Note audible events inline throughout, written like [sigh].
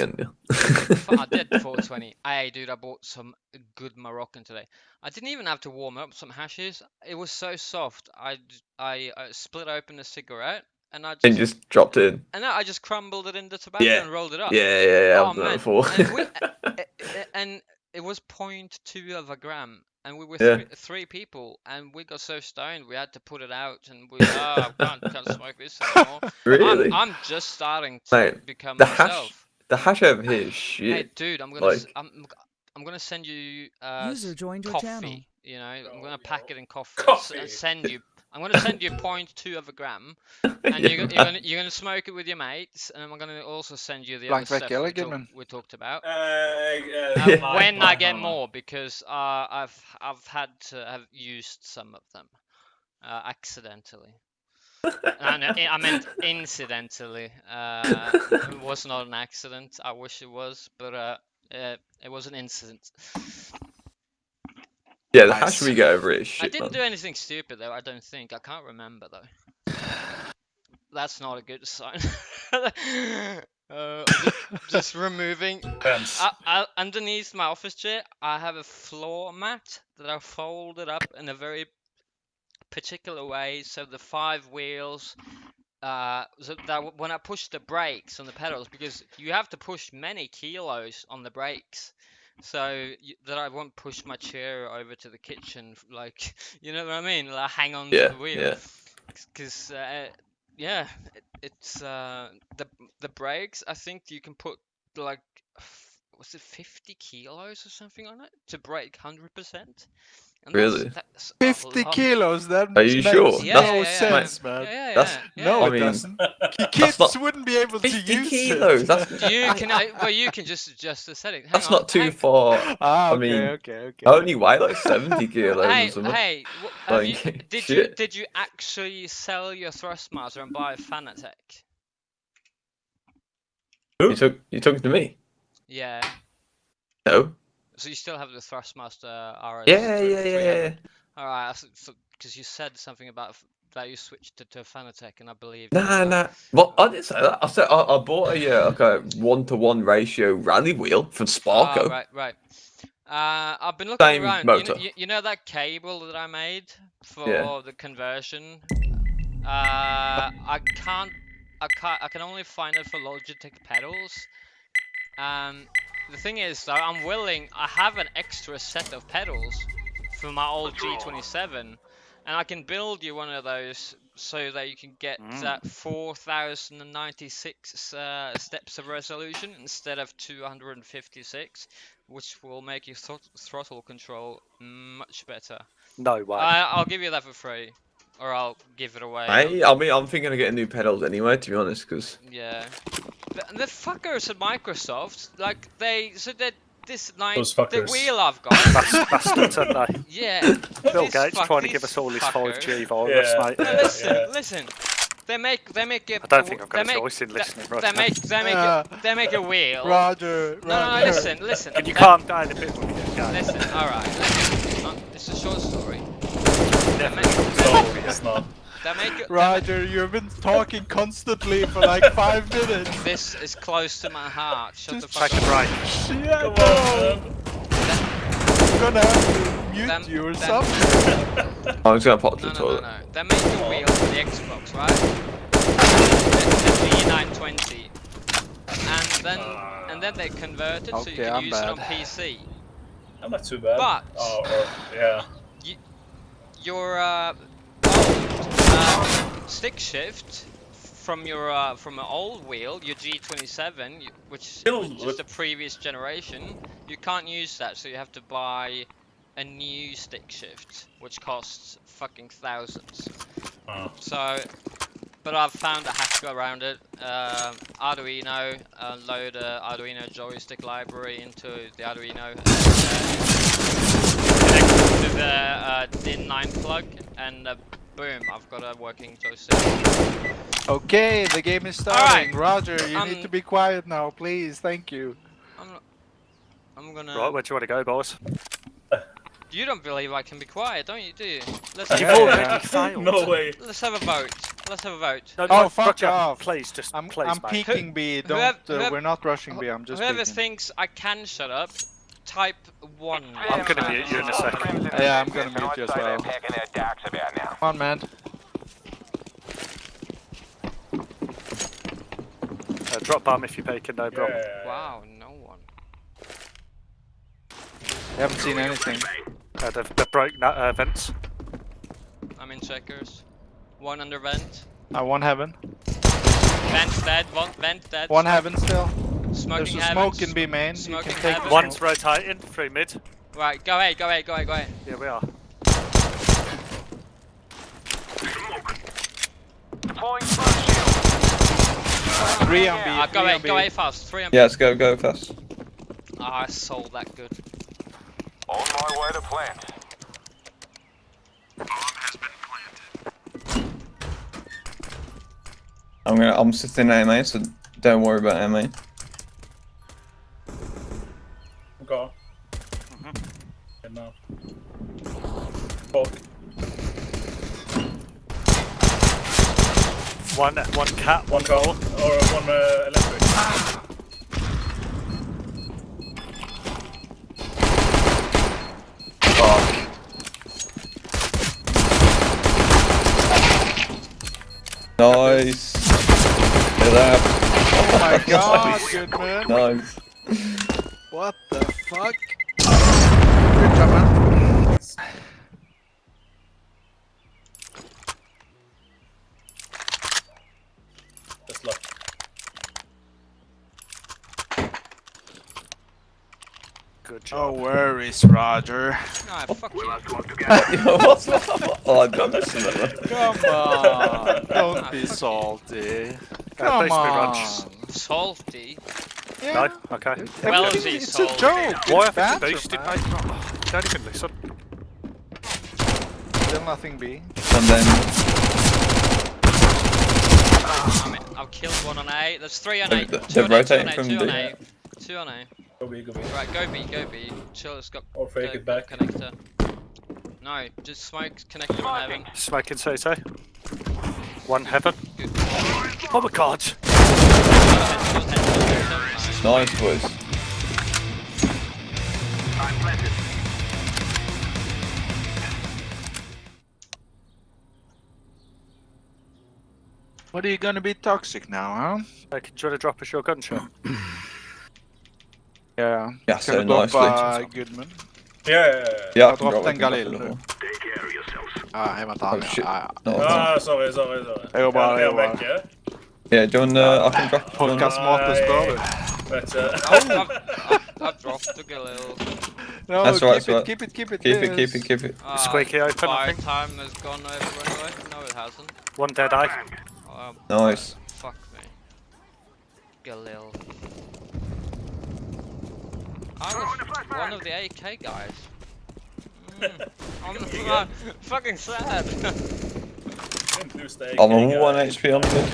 and you. I did [laughs] 420. Hey, dude, I bought some good Moroccan today. I didn't even have to warm up some hashes. It was so soft. I uh, split open a cigarette and I just, and just dropped it in. and I just crumbled it into the tobacco Yeah. and rolled it up. Yeah, yeah, yeah. Oh, I've done that before. And, we, a- [laughs] a- eh, eh, eh, and it was 0.2 of a gram. And we were Yeah. three, three people, and we got so stoned we had to put it out, and we oh, I can't, can't smoke this anymore. [laughs] really? I'm, I'm just starting to Mate, become the hash myself. The hash over here is Hey, dude, I'm gonna like- I'm I'm gonna send you uh User s- joined your coffee. channel. You know, I'm gonna pack it in coffee, and Coffee. and send you. [laughs] I'm gonna send you 0.2 of a gram, [laughs] and Yeah, you're, gonna- you're gonna you're gonna smoke it with your mates, and I'm gonna also send you the Blank other Vec stuff we, talk, we talked about. Uh, uh, Uh, Yeah. when I get more, because uh, I've I've had to have used some of them uh, accidentally. I, know- I meant incidentally. Uh, it was not an accident. I wish it was, but uh, uh, it was an incident. Yeah, the Nice. hash we get over it is I didn't man. do anything stupid though. I don't think. I can't remember though. That's not a good sign. [laughs] uh, ju- just removing Depends. I, I, underneath my office chair, I have a floor mat that I folded up in a very particular way, so the five wheels, uh, so that when I push the brakes on the pedals, because you have to push many kilos on the brakes, so y- that I won't push my chair over to the kitchen, like [laughs] you know what I mean, like hang on Yeah, to the wheel, yeah. because uh, yeah, it, it's uh, the the brakes. I think you can put like was it 50 kilos or something on it to break 100 percent. Really? That's a 50 kilos, that Are you makes sure? no Yeah, yeah, yeah, sense, man. Yeah, yeah, That's- No, yeah. I it mean- doesn't. [laughs] Kids not- wouldn't be able to use kilos. it. That's [laughs] You can well, you can just adjust the setting. Hang that's on, not too hang- far. ah, I mean, okay, okay. I only weigh like 70 [laughs] kilos Hey, or something. hey, wh- have you, Like, did you did you actually sell your Thrustmaster and buy a Fanatec? You took you talking to me? Yeah. No. So you still have the Thrustmaster RS? Yeah, yeah, yeah, yeah. All right, because you said something about that you switched to, to a Fanatec, and I believe. Nah, nah. Well, I didn't say that. I said I, I bought a uh, like a one to one ratio rally wheel from Sparco. Oh, right, right. Uh, I've been looking Same around. You know, motor. you, you know that cable that I made for Yeah. the conversion? Uh, I can't. I can't. I can only find it for Logitech pedals. Um, the thing is, though, I'm willing. I have an extra set of pedals for my old G27, and I can build you one of those so that you can get Mm. that 4096 uh, steps of resolution instead of 256 which will make your throt- throttle control much better. No way. I, I'll give you that for free, or I'll give it away. I, I mean, I'm thinking of getting new pedals anyway, to be honest, because Yeah, the, the fuckers at Microsoft, like they, so that this nine, Those the wheel I've got, Bas- Bastards, aren't they? [laughs] yeah. Bill this Gates trying to give us all his fuckers. 5G virus, Yeah. mate. No, Yeah, listen, yeah. listen. They make, they make it. I don't think I've got they a make, choice in they- listening right They now. make, they make, Uh, a, they make a wheel. Roger, No, no, no, Roger. listen, listen. Can you they- calm down a bit when you get going? Listen, alright, listen. Uh, It's a short story. They No, it's not. They make, it- they Roger, you've been talking constantly for like five minutes. this is close to my heart. Shut the fuck Take a up. break. Shit, Come no. on, I'm gonna have to mute Them- you or them- something. I was gonna pop to No, the no, no, toilet. no. They make a wheel for the Xbox, right? The, the G920. And then, and then they convert it so you can I'm use it on bad. PC. I'm not too bad. But- Oh, or, yeah. your uh, old uh, stick shift from your uh, from an old wheel, your G27, which which is the previous generation, you can't use that, so you have to buy a new stick shift, which costs fucking thousands. Oh. So, but I've found a hack around it. Um Arduino, uh, load a Arduino joystick library into the Arduino. And, uh, connect to the uh, DIN9 plug, and uh, boom, I've got a working joystick. Okay, the game is Alright. starting. Roger, you Um, need to be quiet now, please. Thank you. I'm, I'm gonna. Right, where do you want to go, boss? You don't believe I can be quiet, don't you? Do you? Let's Yeah, have a You've vote. already failed. No way. Let's have a vote. let's have a vote. No, Oh, no, fuck Roger, off. Please, just I'm please, I'm peeking B. Don't. whoever- uh, whoever- we're not rushing B. I'm just Whoever peeking. thinks I can shut up, type one. I'm gonna mute you in a second. Yeah, I'm gonna mute you as well. Come on, man. Uh, drop bomb if you're peeking, no Yeah. problem. Wow, no one. We haven't seen anything. Uh, they've, they've broke that uh, vents. I'm in checkers. One under vent. Uh, one heaven. Vent dead. One vent dead. One heaven still. Smoking There's a heaven. smoke in B main. You Smoking can take heaven. the One's smoke. rotating through mid. Right, go away, go away, go away, go away. Yeah, we are. Three on B. Ah, go three away, go away fast. Three on Yeah, let's go, go fast. Ah, I sold that good. On my way to plant. I'm gonna, I'm sitting in MA, so don't worry about MA. Go. Mhm. Good now. Talk. One, one cat, One car. Or one uh, electric. Fuck. Nice. Get up. Oh my [laughs] god, good man. Nice. What the fuck? Good job, man. Just luck. Good No job. worries, Roger. Ah, [laughs] [laughs] fuck you. What's that? Oh, I've done this. Come on. Don't be salty. Come please be on. Salty. Yeah. No? Okay. Well, everything- he's it's a joke. Why It's have you banter, boosted, man. mate? Oh, don't even listen. Still nothing B. And then, I mean, I've killed one on A. There's three on A. They're- Two they're on A, two on rotating A, from two on D. A. Two on A. Go B, go B. Right, go B, go B. Chill, it's got Or fake go- it back. connector. No, just smoke connector on heaven. Smoking CT. One heaven. Good. Oh my god. Nice boys. What are you gonna be toxic now, huh? Uh, can you want to drop us your gunshot? Yeah. Yeah, Gonna so drop, nicely. uh, Goodman. Yeah, yeah, yeah. Yeah, I Jag drop en it. Galil nu. Ah, jag var inte Oh, han. shit. Ah, No, Ah, sorry, sorry, sorry. Jo, bara, Ja, jo, jag är yeah? Yeah, do you want, uh, I can drop it. Podcastmaten stör du. But, uh, I've, I've, I've dropped a little. No, That's keep right, it, right. keep it, keep it, Keep it, keep yes. it, keep it. Uh, Squeaky open, I fire think. time has gone over anyway. No, it hasn't. One dead eye. Oh, Nice. Fuck me. Galil. I was one of the AK guys. [laughs] Mm, I'm uh, [laughs] fucking sad. didn't lose the I'm AK on guy. 1 HP on mid.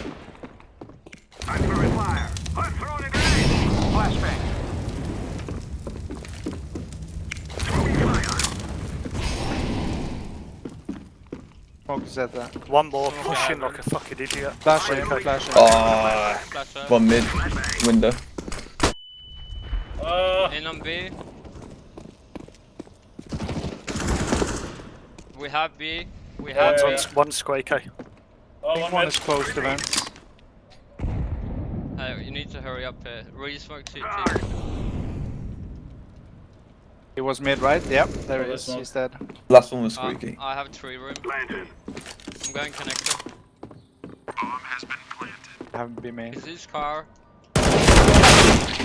Smoke is at that. One more pushing like a fucking idiot. Flash in, Okay. flash in. Ah, Flash mid window. Ah, In on B. We have B. We have Yeah, B. yeah. One's, one squeaky. oh, Pink one one mid. is close to vents. Hey, you need to hurry up here. Really smoke CT. He was mid, right? Yep, there Oh, he is. not- He's dead. Last one was Uh, squeaky. I have tree room. Planted. I'm going connector. Bomb has been planted. I haven't been made. Is his car?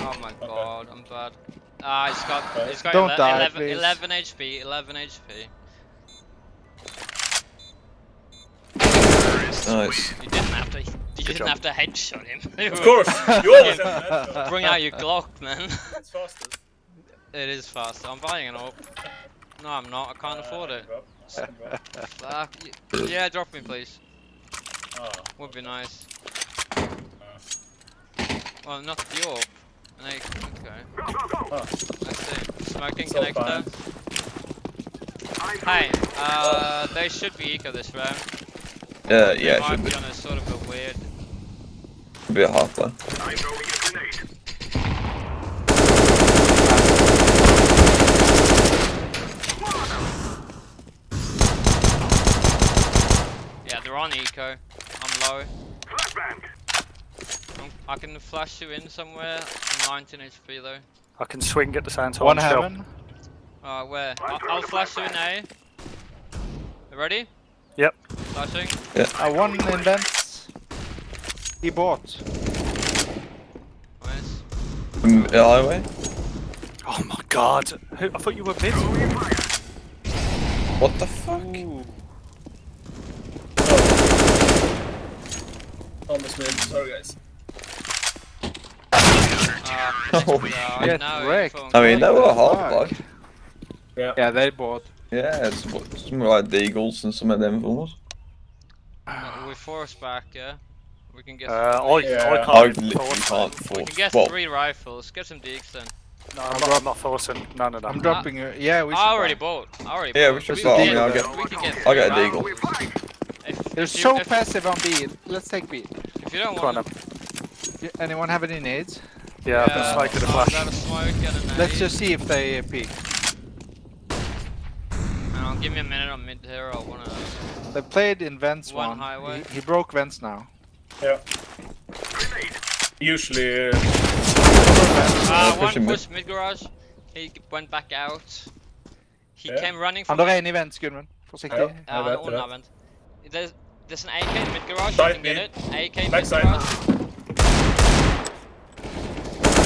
Oh my god, I'm bad. Ah, he's got, he's got Don't ele- die, 11, please. 11 HP, 11 HP. Nice. You didn't have to, you didn't job. have to headshot him. Of course, [laughs] you always have. Bring out your Glock, man. It's fastest. it is fast. I'm buying an AWP. No, I'm not. I can't afford it. Bro. Same, bro. Fuck. Yeah, drop me, please. Ah, Would be nice. Well, not the AWP. An A- Okay. ah. I see. Smoking So connector. Hey, uh, they should be eco this round. Uh, They yeah, might should be. be on a sort of a weird. Be a halfway. Yeah, they're on eco. I'm low. I'm, I can flash you in somewhere. I'm 19 HP though. I can swing at the same time. One still. heaven. Uh, where? I I'll flash you in A. You ready? Yep. Flashing. Uh, one in vents. He bought. Nice. Um, highway. Oh my god. Who- I thought you were mid. What the fuck? Almost mid. Sorry, guys. Oh, yeah, Get wrecked. I mean, they were Fuck. halfway. Yeah, they bought. Yeah, it's what- some like the Eagles and some of them films. Uh, we force back, yeah. We can get. Uh, I, Yeah. I I can't even literally force can't it. we can get Well, three rifles. Get some deeks then. No, I'm not, I'm not forcing none of that. I'm dropping. it. yeah, we should. I already buy. bought. I already Yeah, bought. we should buy. I mean, can- I'll get- we can get I'll get a Deagle. They're so if, passive on B. Let's take B. if you don't Come on want then. Y- Anyone have any nades? Yeah, I've been smoking the I'll flash. grab a smoke and a Let's just see if they uh, peek. Hang give me a minute on mid here. I wanna. They played in vents One one. highway. He, he broke vents now. Yeah. Usually, uh, Ah, one him mid. push mid garage. He went back out. He Yeah. came running from. Andra är inne i vents, Gudmund. Försiktig. Ja. Uh, Jag vet, on vet. There's there's an AK in mid garage. You Side can get it. AK in mid Backside. garage.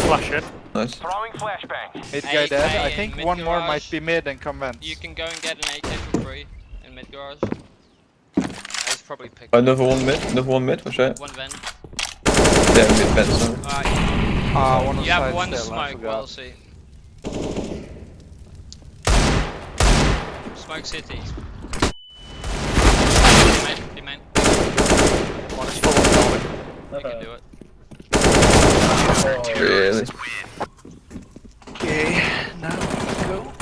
Flash in. Nice. Throwing flashbang. Mid guy AK dead. I think mid one more might be mid and come vents. You can go and get an AK for free in mid garage. Uh, He's probably picked Another one mid. Another one mid. Watch out. one vent. Yeah, mid fence. sorry. Alright, Ah, one on you have side one still, I smoke. forgot. Well, see. Smoke city. Be main. One is full of. You can do it. Oh, Really? Okay, now we go.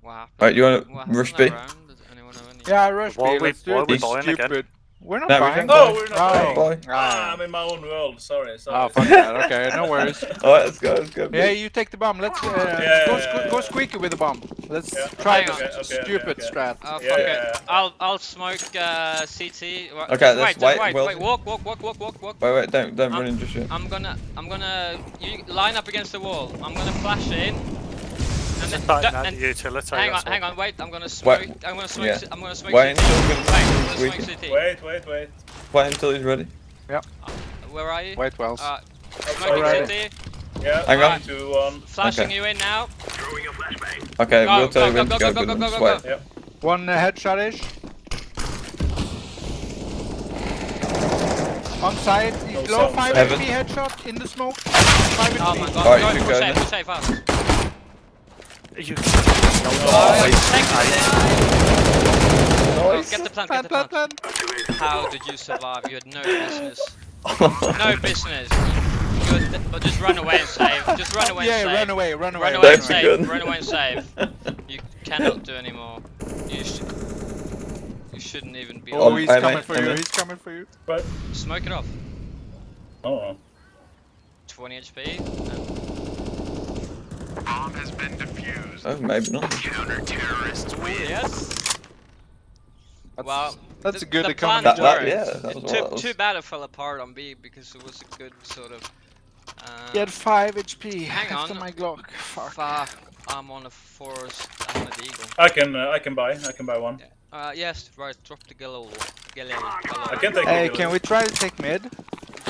What happened? You wanna rush B? round? Does anyone have any? Yeah, rush Why B. are we- Let's do why it. are we It's buying again? stupid. We're not No, buying. No, we're not buying. Bye. Ah, I'm in my own world. Sorry, sorry. oh, fuck that. [laughs] Okay, no worries. [laughs] Alright, let's go. Let's go. Yeah, you take the bomb. Let's uh, Yeah, go, yeah, yeah, go yeah. squeaky with the bomb. Let's Yeah. try Okay, the okay, stupid okay. strat. Oh, fuck Yeah, it. yeah, yeah. I'll I'll smoke uh, CT. Okay, just let's wait, just wait, wait, wait. Walk, walk, walk, walk, walk, walk. Wait, wait, don't don't run Um, in just yet. I'm gonna, I'm gonna, you line up against the wall. I'm gonna flash in. And then, Tighten du- the utility. hang on, hang on, wait. I'm gonna smoke. Wait. I'm gonna smoke. Yeah. C- I'm gonna smoke Wait until we Wait, can- I'm gonna we smoke can- Wait, wait, wait. Wait until he's ready. Yeah. Where are you? Wait, Wells. Uh, smoking Alright. CT. Yeah, Hang on. three, two, one. Flashing Okay. you in now. Okay, Go, we'll tell you go, when go, to go. go, go, Good go, ones. go, Wait. go. One uh, headshot ish. On side, No low 5 Heaven. HP headshot in the smoke. 5 Oh my god. Alright, go, you go, go safe, then. go safe, fast. You, Oh, he's- take the Nice. Get the plant, Plan, get the plan, plant. plan. How did you survive? You had no business. [laughs] No business. You had, but just run away and save. Just run away Yeah, and save. Yeah, run away, run away. Run away and That's a save. good- Run away and save. [laughs] You cannot do anymore. You should. You shouldn't even be. Oh, Um, he's I coming for you, he's coming for you. But Smoke it off. Oh. 20 HP. And- Oh, maybe not. Counter terrorists Ooh, yes. That's, Well, that's the- a good the economy. That, that, yeah, that was Too, was. too bad it fell apart on B because it was a good sort of. Uh, He had 5 HP Hang after on. my Glock. Fuck. Fuck. I'm on a forest. I'm an eagle. I can, uh, I can buy. I can buy one. Uh, yes, right. Drop the gallo. Gallo. I can take. Hey, can we try to take mid?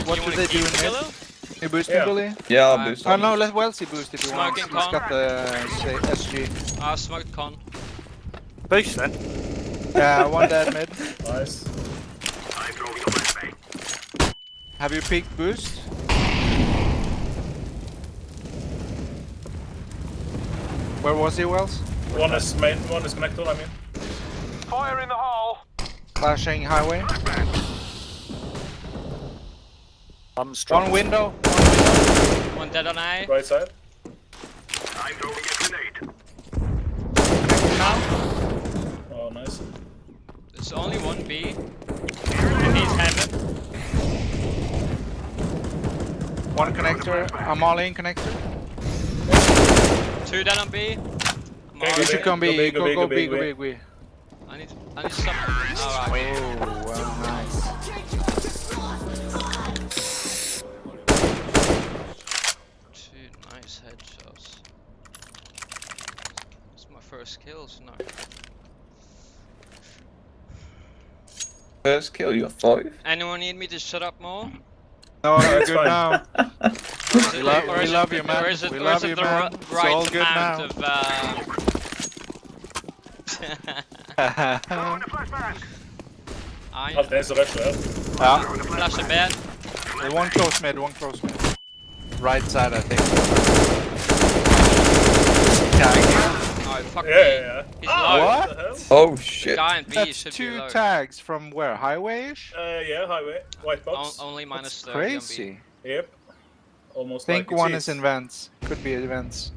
What you do they do in the mid? gallo? You boost Yeah. me, Bully? Yeah, I'll Uh, boost. Oh on no, this. let Wellesley boost if you want. Smoking He's con. got the say, SG. Uh, smoked con. boost then. Yeah, one dead mid. Nice. I drove your back. Have you peeked boost? Where was he, Wells? One is main. One is connected. I mean. Fire in the hole. Flashing highway. I'm strong. One window. One dead on A. Right side. Now. Oh, it's only one B. And he's heaven. One connector. I'm all in connector. Two down on B. I'm Okay, all go You should in. come Go B. big, go Go big, go go B. big, Go go big. B. I need, I need some. Alright. Oh, well, nice. First kills now. First kill, you got five. Anyone need me to shut up more? No, you're good now. Or is We it- love- or we love you, man. Or is it, We or love is it you, the man. ri- It's right all good amount now. of uh, [laughs] I Alt er så rett og ja. flash a bed. One close mid. One close mid. Right side, I think. Tag. Oh fuck Ja, ja, me. ja. He's Ah, low. what the hell? Oh The shit. guy in B That's should be two low. tags from where? Highway-ish? Uh, yeah, highway. White O- box. only minus That's 30 on B. crazy. Yep. Almost think like one cheese. is in vents. Could be vents.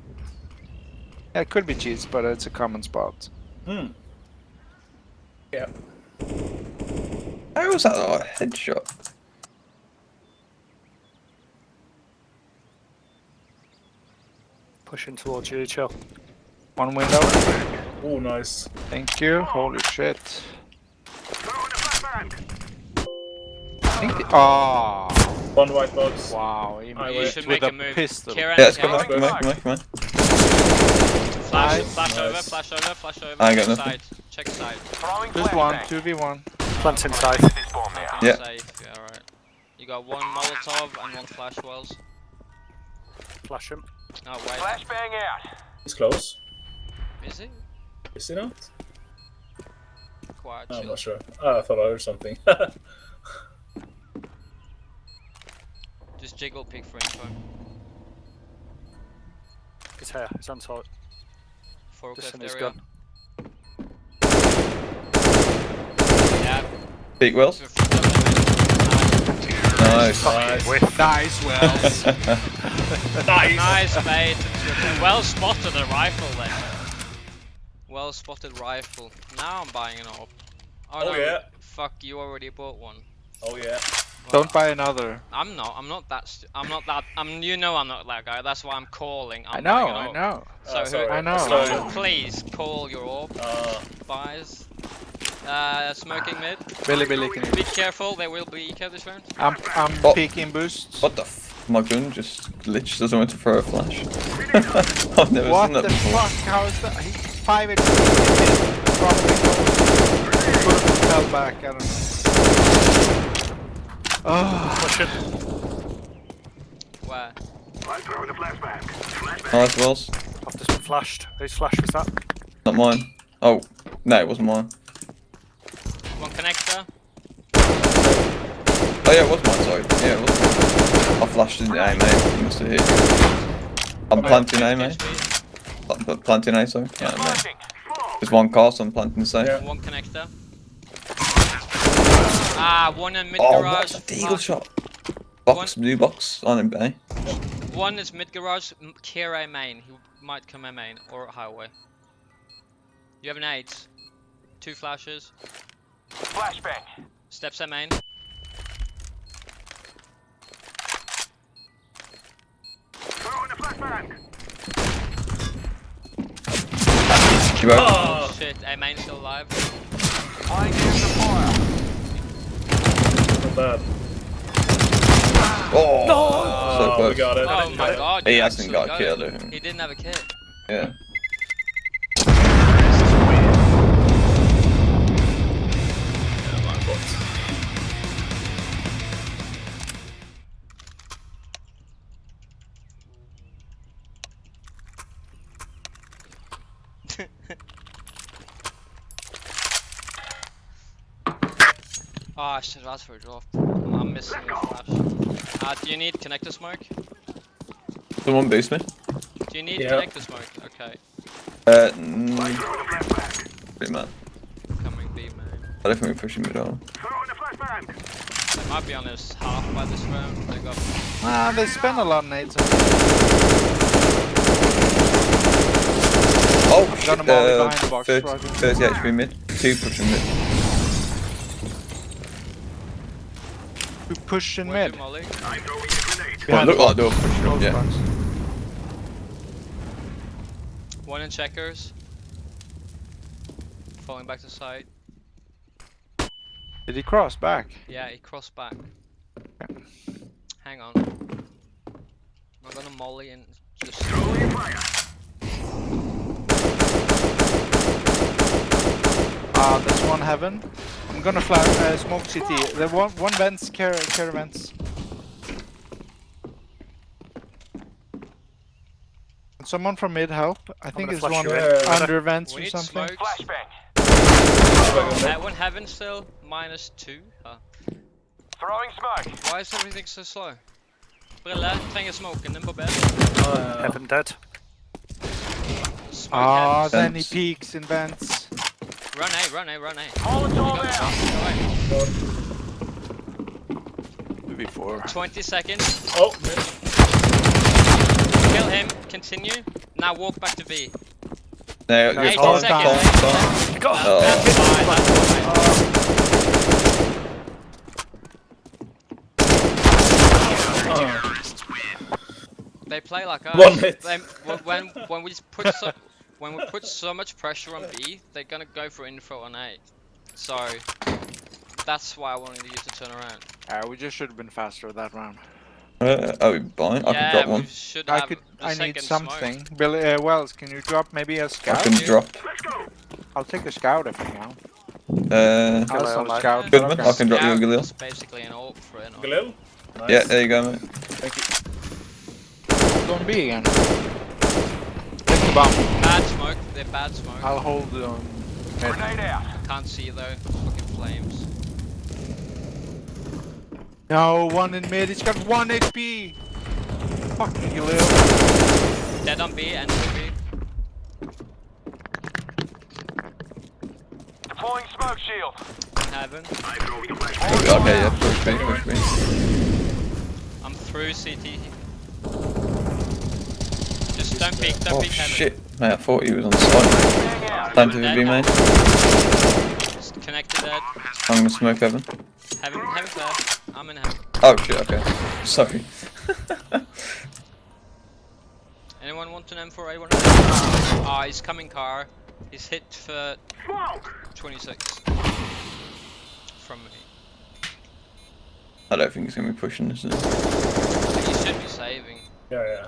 Yeah, it could be cheese, but it's a common spot. Hmm. Yeah. How was that not a headshot? Pushing towards you, chill. One window. Oh, nice. Thank you. Holy shit. I think the- Oh, One white box. wow. He I You wait. should with make a a move. pistol. Kieran, Yeah, let's come Kieran, back, come back, come back, come back. Flash, Nice. flash over, flash over, flash over. I got Check nothing. side. Check side. Throwing Just one, 2v1. Plant's inside. This bomb now. Nothing Yeah. safe. Yeah, alright. You got one Molotov and one flash wells. Flash him. Oh wait, Flashbang out. It's close. Is it? Is it not? Quiet. I'm not sure. Ah, I thought I heard something. [laughs] Just jiggle pick for info. He's here. it's on top. Just Forklift in his area. gun. Yeah. Big Wells. f- [laughs] f- Nice. nice. Whiff. Nice, Wells. nice. Nice bait. Well spotted the rifle then. Well spotted rifle. Now I'm buying an op. Oh, Oh, no, yeah. Fuck, you already bought one. Oh, yeah. Well, Don't buy another. I'm not. I'm not that. St- I'm not that. I'm. You know I'm not that guy. That's why I'm calling. I'm I know, I know. So Ah, who- I know. Sorry. So please call your orb Ah, buys. Uh, smoking mid. Billy Billy can Be careful. There will be eco this round. I'm, I'm Oh. peeking boosts. What the f? My gun just glitched as I went to throw a flash. [laughs] I've never What seen that the before. fuck? How is that? He, five HP. Probably goes. fell back. I don't know. Oh, Push it. Where? Oh, nice Wells. I've just been flashed. Whose flash was that? Not mine. Oh, no, it wasn't mine. One connector. Oh yeah, it was mine, sorry. Yeah, it was mine. I flashed in A, mate. You must have hit. I'm oh, planting A, mate. HP. Pla- pla- Planting A, sorry. Yeah, mate. Flashing. There's one car, so I'm planting safe. Yeah. One connector. Ah, one in mid Oh, garage. what's a deagle shot? Box, blue box on him, A. One is mid garage. m- Kira main. He might come in main or highway. You have an eight. Two flashes. Flashbang. Steps a main. You broke? Ah, Shit, a main still alive. I Flying into fire. not bad. Oh, so Oh, close. we got it. Oh my god. He hasn't actually got got killed. it. He didn't have a kit. Yeah. Yeah, Oh, I should have asked for a drop. I'm missing a flash. Uh, do you need connector smoke? Someone boost me. Do you need Yeah. connector smoke? Okay, Uh, mm, pretty mad. coming B man. I don't think we're pushing mid on. They might be on this half by this round. They got ah, they spend a lot of nades. Oh, shit, uh, 30, 30 HP mid, 2 pushing mid. Two pushing mid? Well, look looked like they were pushing up, yeah. One in checkers. Falling back to side. Did he cross back? Yeah, he crossed back. Hang on. I'm gonna molly and just... Throw your fire. Ah, there's one heaven. I'm gonna flash uh, smoke CT. The one one vents car car vents. Can Someone from mid help. I think it's one you in. under vents or something. smoke. Flashbang. Uh, one heaven still, minus two. Uh, Throwing smoke. why is everything so slow? Brille, trenger smoken den på B. Uh, Heaven dead. Ah, heavens. then he Vents. peeks in vents. Run A, run A, run A. Molotov Go, out. go away. Before. 20 seconds. oh, mid. Kill him. Continue. Now walk back to B. No, No, you're 18 Tom, fine, seconds. fine, 18 Got Oh. That's fine, that's fine. Uh, They play like us. One hit. They, when when when we put [laughs] so when we put so much pressure on B, they're gonna go for info on A. So that's why I wanted you to turn around. Ah, we just should have been faster that round. Uh, oh, fine. I yeah, can drop one. should I could. I need second smoke. something. Billy uh, Wells, can you drop maybe a scout? I can you. drop. I'll take a scout if you can. Uh, I'll sell a scout. Good man, Okay. I can drop you a Yeah, Galil. That's basically an ult for it. Galil? Nice. Yeah, there you go, mate. Thank you. Don't be again. Take the bomb. Bad smoke. They're bad smoke. I'll hold um, mid. Grenade out. Can't see though. Fucking flames. No, one in mid. He's got one HP. Fucking you Galil. Dead on B and B. Deploying smoke shield. One heaven. Okay, yeah, push me, push me. I'm through CT. Just don't peek. Don't Oh peek heaven. shit, mate, I thought he was on site. Staying out. Time to be, mate. Just connected dead. I'm gonna smoke heaven. Heaven. Heaven there. I'm in heaven. Oh shit, okay. Sorry. [laughs] Anyone want an M4A1? Ah, he's coming car. He's hit for 26 from me. I don't think he's gonna be pushing this. Is it? He should be saving. Yeah, yeah.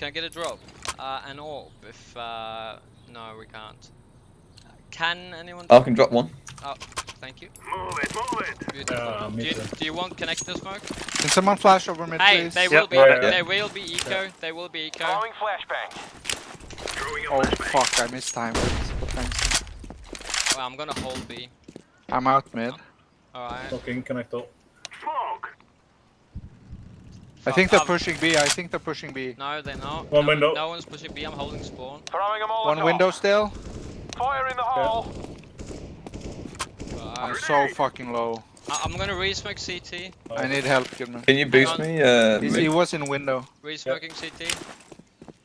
Can I get a drop? Uh, an orb if, uh, no we can't. Can anyone I can drop one. Oh, thank you. Move it, move it. Beautiful. Yeah, me do, you, do you want connector smoke? Can someone flash over mid, Hey, please? they Yep. will be. Yeah, yeah. They will be eco. They will be eco. Throwing flashbang. Oh fuck, I missed time. Well, I'm gonna hold B. I'm out mid. Alright. Fucking connector. Smoke. I think they're pushing B. I think they're pushing B. No, they're not. One no, window. No one's pushing B. I'm holding spawn. Throwing them all. One window still. Fire in the hole. I'm so fucking low. I- I'm gonna re-smoke CT. I need help, Goodman. Can you boost me? Uh, he was in window. Re-smoking CT.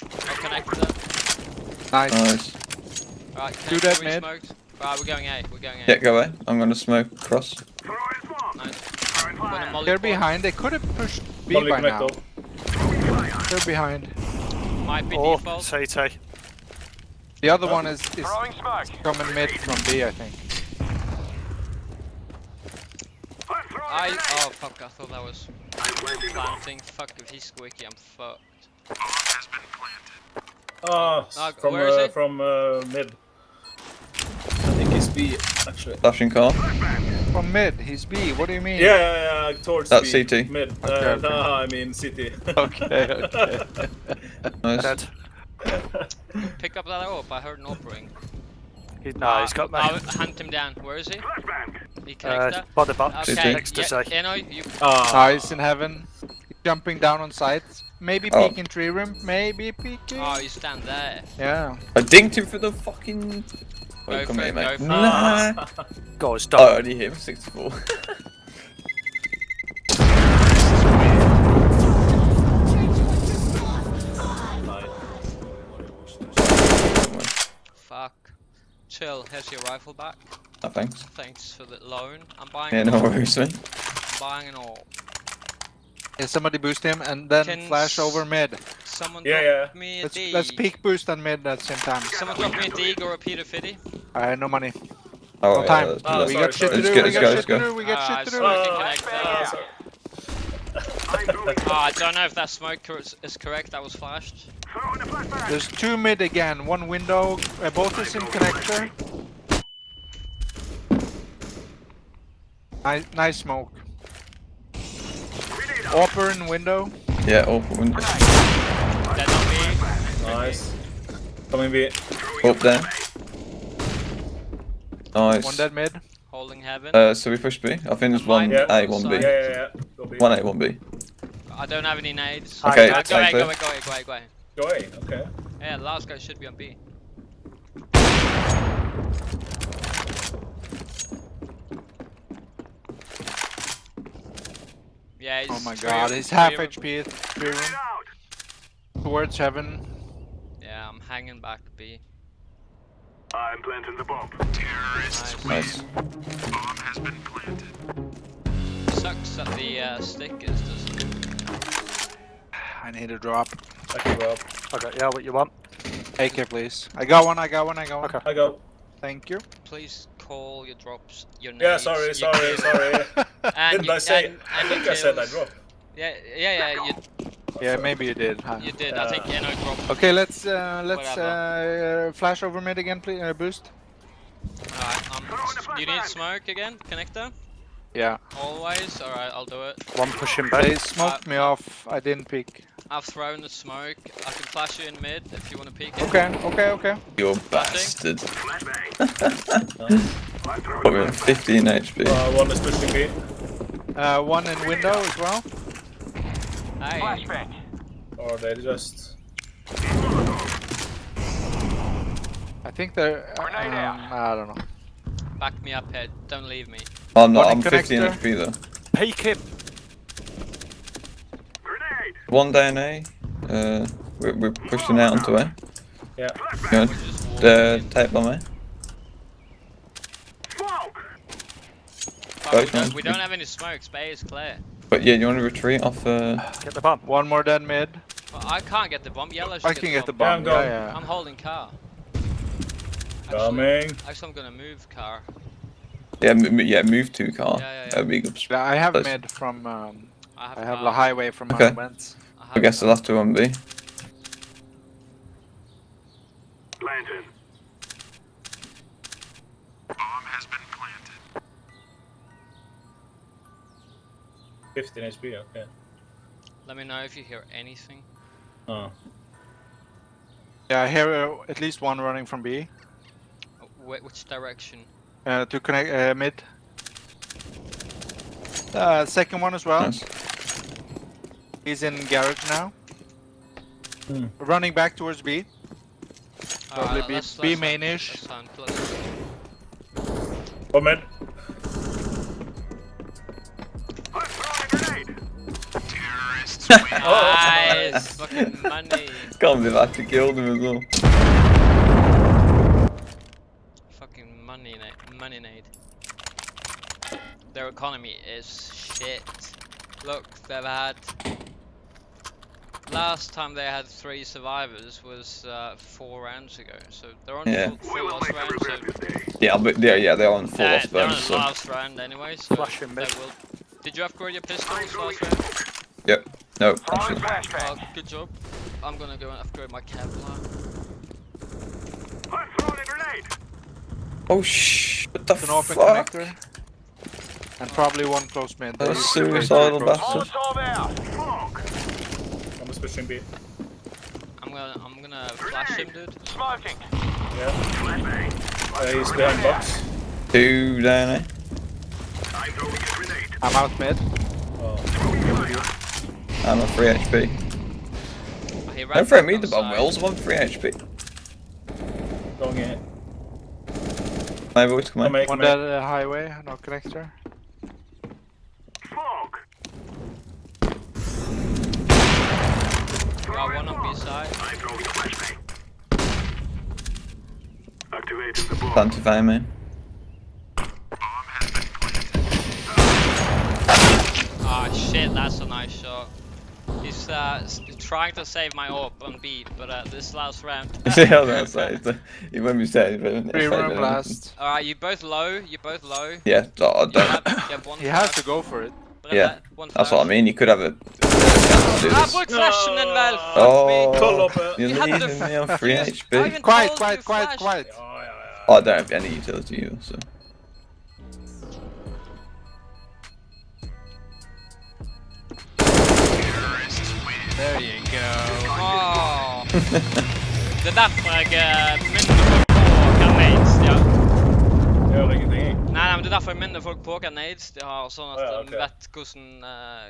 I'll connect them. Nice. nice. Right, Do connect that mid. Right, we're going A. We're going A. Yeah, go away. I'm gonna smoke cross. Throwing smoke. Nice. Throwing I'm gonna fire. molly They're behind. They could have pushed B Molly by now. They're behind. Might be Oh, default. CT. The other one is, is coming mid from B, I think. I'm throwing I grenade. oh fuck! I thought that was planting. Fuck if he's squeaky, I'm fucked. Ah, Ah, from where is uh, it? from uh, mid. I think it's B actually. Flashing car. From mid, he's B. What do you mean? Yeah, yeah, yeah, towards That's B. CT. Mid. Okay, uh, okay. No, I mean city. [laughs] Okay, okay. [laughs] Nice. Dead. Pick up that orb. I heard an orb ring. He, no, he's got me. I'll hunt him down. Where is he? Flashbang. He Uh, connector. by the box, okay, next to yeah, say. Eno, you Ah, Nice in heaven. Jumping down on sights. Maybe Oh. peek in tree room. Maybe peeking. Oh, you stand there. Yeah. I dinked him for the fucking. Go Oh, come for here, it, mate. go for it. Nah. guys, Oh, don't. only him, 64. Fuck. Chill. Here's your rifle back. oh, thanks. Thanks for the loan. I'm buying. Yeah, an no AWP. worries, man. I'm buying an all. Yeah, somebody boost him and then Can flash over mid. Someone Yeah, drop yeah. me a Let's D. let's peek boost and mid at the same time. Someone drop me a dig or a Peter Fitty. Alright, no money. Oh, No yeah, time. let's do Oh, we sorry, got shit sorry. to Let's do. go, We let's got go, shit let's to go. do. We got shit to do. Uh, Connect ah, there. sorry. Oh, I don't know if that smoke cor- is correct. That was flashed. Throwing a flashbang. There's two mid again. One window. Uh, both is in connector. Nice, nice smoke. Grenade out. In window. Yeah, open window. Dead on me. Nice. Coming B. Up there. Nice. One dead mid. Holding heaven. Uh, so we push B. I think there's one Mine A, one. B. Yeah, yeah, yeah. B. One A, one B. I don't have any nades. Okay, take go ahead, two. go ahead, go ahead, go ahead, go ahead. Go A, okay. Yeah, the last guy should be on B. Yeah, he's Oh my god, he's half of- HP. Three room. Out. Towards heaven. Yeah, I'm hanging back B. I'm planting the bomb. Nice. Nice. Bomb has been planted. Sucks that the uh, stick is just. I need a drop. I can go. Okay, yeah, what you want? AK please. I got one, I got one, I got one. Okay. I go. Thank you. Please call your drops your names. Yeah, sorry, your sorry, kills, sorry. [laughs] And Didn't you, I say? and, I and think your I said I dropped. Yeah, yeah, yeah. You, Yeah, maybe you did. Huh? you did. I think Uh, Eno dropped. Okay, let's uh, let's uh, flash over mid again, please. Uh, boost. Alright, um, Throwing a s- you need smoke again, connector? Yeah. Always? Alright, I'll do it. One pushing They B. smoked me off. I didn't peek. I've thrown the smoke. I can flash you in mid if you want to peek it. Okay, okay, okay. You bastard. Flashbang. I'm throwing Got a me on flashbang. 15 HP. Uh, one is pushing B. Uh, one in window as well. Hey, Flashbang. Or they just. I think they're. Uh, um, I don't know. back me up here. Don't leave me. I'm not, One I'm 15. HP though. Peek him. Grenade. One down A. Uh, we're, we're pushing out onto A. Yeah. Good. We're just walking The in. tape bomb A. Smoke. Fuck, we, don't, we don't have any smoke. Bay is clear. But yeah, you want to retreat off uh, Get the bomb. One more dead mid. Well, I can't get the bomb. Yellow should I can get the Yeah, I'm bomb. Yeah, going. yeah. I'm holding car. Actually, Coming. actually, I'm gonna move car. yeah, m- m- yeah, move to car. Yeah, yeah, yeah. That'd be good. I have Close. mid from. Um, I have, I have the highway from Okay. my vents. I guess the last two on B. Planting. 15 HP, okay. Let me know if you hear anything. Oh. Yeah, I hear uh, at least one running from B. Uh, Wh- which direction? Uh, to connect uh, mid. Uh, second one as well. Nice. He's in garage now. Hmm. Running back towards B. Probably Alright, B- let's- B let's hunt- mainish. let's hunt, let's- One mid. I'm throwing. Nice! [laughs] Fucking money. Can't believe I actually killed him as well. Fucking money, na- money nade. Their economy is shit. Look, they've had. Last time they had three survivors was uh, four rounds ago, so they're on Yeah. full, We full will lost round. So regret this day. Yeah, but yeah, yeah, they're on full they're, lost they're on bonus. the So. last round anyway. So Flashing they mid. will. Did you upgrade your pistols last round? Yep. No, Throwing actually. flashbang. Oh, good job. I'm gonna go and upgrade my Kevlar. I'm throwing a grenade. Oh shh! What the It's an open fuck? connector. And probably one close mid. Those They- they- suicidal close. bastards. Molotov out. Smoke. I'm just pushing B. I'm gonna I'm gonna flash him, dude. Smoking. Yeah. Flashbang. Uh, he's behind box. Two down A. Throwing a grenade. I'm out mid. I'm on 3 HP. He ran Don't throw me the bomb, side. Wills. I'm on 3 HP. Going in. My voice, come Come on. here, One come here. dead uh, highway, no connector. Smoke. Got one on B side. I'm throwing a flashbang. Activating the bomb. Plan to find me. Ah shit, that's a nice shot. He's uh, trying to save my AWP on B, but uh, this last round. [laughs] yeah, that's right. He won't be saying it. Three room blast. Alright, you both low, you both low. Yeah, oh, I You don't. have, you have one He has to go for it. Brille, Yeah, one That's what I mean. You could have a chance to do Ah, this. bruk flashen den väl! Oh, me! You're You leaving me on 3 HP. even Quiet, told quiet, quiet, quiet. Ja, ja, ja. Oh, I don't have any utility either, so. There you go. Åh. Det er derfor Gjør ingenting, jeg. Nei, nei, men det er derfor jeg minner folk på hva nades de har, sånn at Å ja, de ok. vet hvordan uh,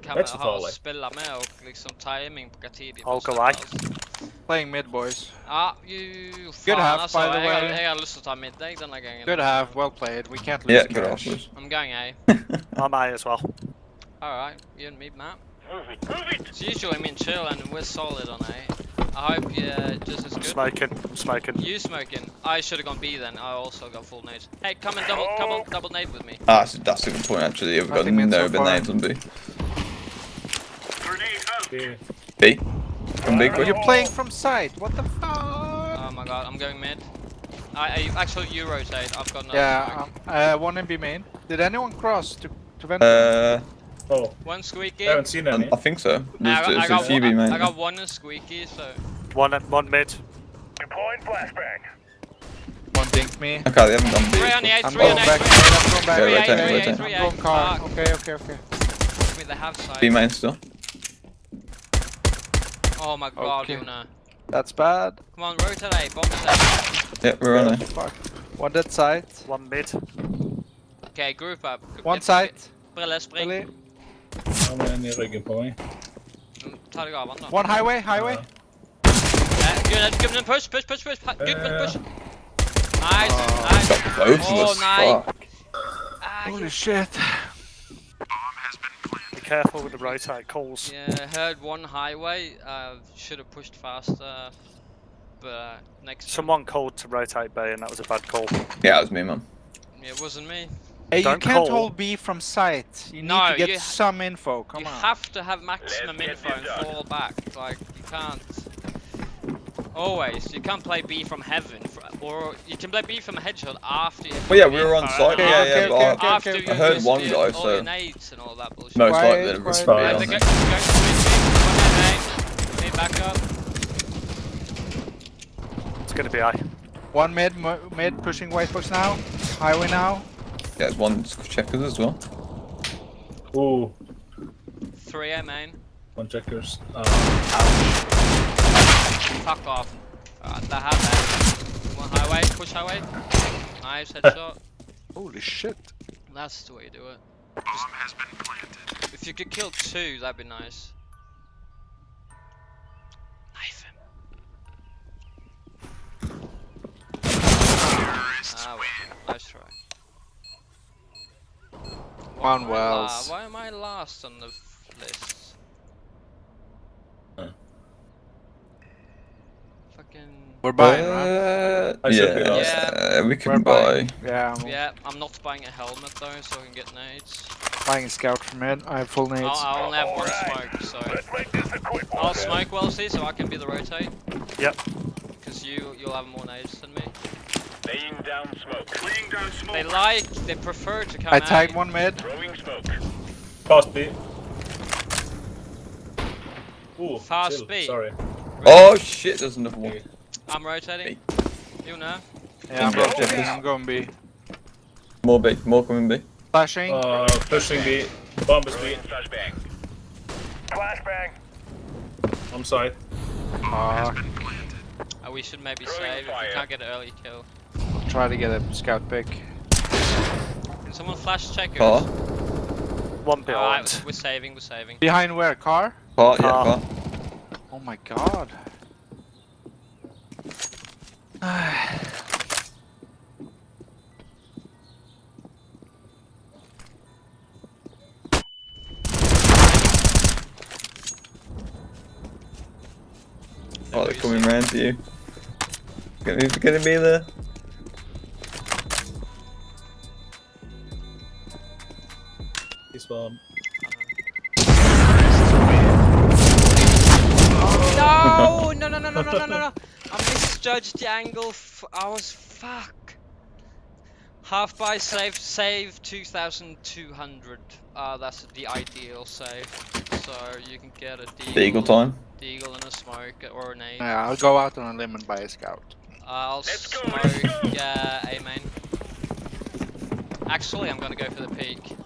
Det er hva ikke så vi har å farlig. spille med, og liksom timing på hva tid de Hulk bør away. sette oss. Playing mid, boys. Ja, you, faen, Good half, altså. by the jeg, har, way. jeg har lyst til å ta middag denne gangen. Good half, well played. We can't lose Yeah, the good cash. offers. I'm going A. I'm A as well. Alright, you and me, Matt. Move it. Move it. It's usually me and chill, and we're solid on A. I hope you're just as I'm good. smoking. I'm smoking. You smoking? I should have gone B then. I also got full nades. Hey, come and double, come on, double nade with me. Ah, that's, that's a good point actually. You've got Nothing meant no so far. grenades on B. Grenade out. B. Come B Are quick. you playing from side? What the fuck? Oh my god, I'm going mid. I, I actually you rotate. I've got no. Yeah, um, uh, one in B main. Did anyone cross to to vent? Uh, Oh, one squeaky. I haven't seen any. I think so. I, There's, got, I, there's a got few one, B main. I got one squeaky, so One, one mid. Deploying flashbang. one dinked me. Okay, they haven't done B. three on the eight, three on the back. eight, three I'm. Okay, A, three A, rotate. A. car. Okay, okay, okay. I mean, they have side. B main still. Oh my god, Okay. Yuna. That's bad. Come on, rotate A, bomb set. Yeah, we're on A. Fuck. One dead side. One mid. Okay, group up. One side. Brille, spring. Really? Han er i ryggen på meg. Ta deg av han da. One highway, highway. Eh, Good, good, push, push, push, push. ha- Good, push. Nice, Oh. nice. Got both Oh, nice. Fuck. Ah, Holy shit. Be careful with the rotate calls. Yeah, heard one highway. Uh, should have pushed faster, but uh, next. time- Someone called to rotate B, and that was a bad call. Yeah, it was me, man. Yeah, it wasn't me. Hey, you Don't can't call. hold B from sight. You need No, to get some info. Come you on. You have to have maximum Let's info and fall back. Like you can't. Always, you can't play B from heaven, fr- or you can play B from a headshot after. you Well, yeah, we were on info site. and Yeah, yeah, okay, okay, I- okay, After okay. you I heard one guy, all so- your nades and all that bullshit. Most likely it was quiet. B Right, on they're go- it. they're going to switch me. One nade, nade back up. It's going to be A. One mid, mid pushing white box now. Highway now. Yeah, there's one checkers as well. Oh, Three A main. one checkers. Uh, Fuck off. Alright, they have that. One highway, push highway. Nice [laughs] headshot. Holy shit. That's the way you do it. Just- If you could kill two, that'd be nice. Knife him. Ah, well, nice try. Why One am la- Wells. Why am I last on the list? Huh. Fucking. We're buying, right? Uh, I should be yeah, uh, we We're can buy. buying. Yeah, I'm Yeah, I'm not buying a helmet though, so I can get nades. buying a scout from mid. I have full nades. I'll, I only have one Alright. smoke, so Let's make this a quick one. I'll smoke Wellesley, so I can be the rotate. Yep. Because you you'll have more nades than me. Laying down smoke. Laying down smoke. They like, they prefer to come I out. tagged one mid. Throwing smoke. fast B. Ooh, Fast chill. B. Sorry. Oh shit, there's another one. I'm rotating. You know. Yeah, I'm Yeah, rotating. I'm going B. More B, more coming B. Flashing. Uh, pushing B. Bomb is B. Throwing flashbang. Flashbang. I'm sorry. Uh, we should maybe Throwing save if we can't get an early kill. Try to get a scout pick. Can someone flash check Car. us? One behind. Alright, we're saving, we're saving. Behind where? Car? Car, yeah, Car. car. Oh my god. [sighs] Oh, they're coming round to you. Gonna be, gonna be there. farm. No, no, no, no, no, no, no, no. I [laughs] misjudged the angle. I was fuck. Half by save, save 2,200. Uh, ah, that's the ideal save. So you can get a deagle. The eagle time? Deagle and a smoke or an aim. Yeah, I'll go out on a limb and buy a scout. I'll let's smoke, go, go. yeah, Actually, I'm gonna go for the peak.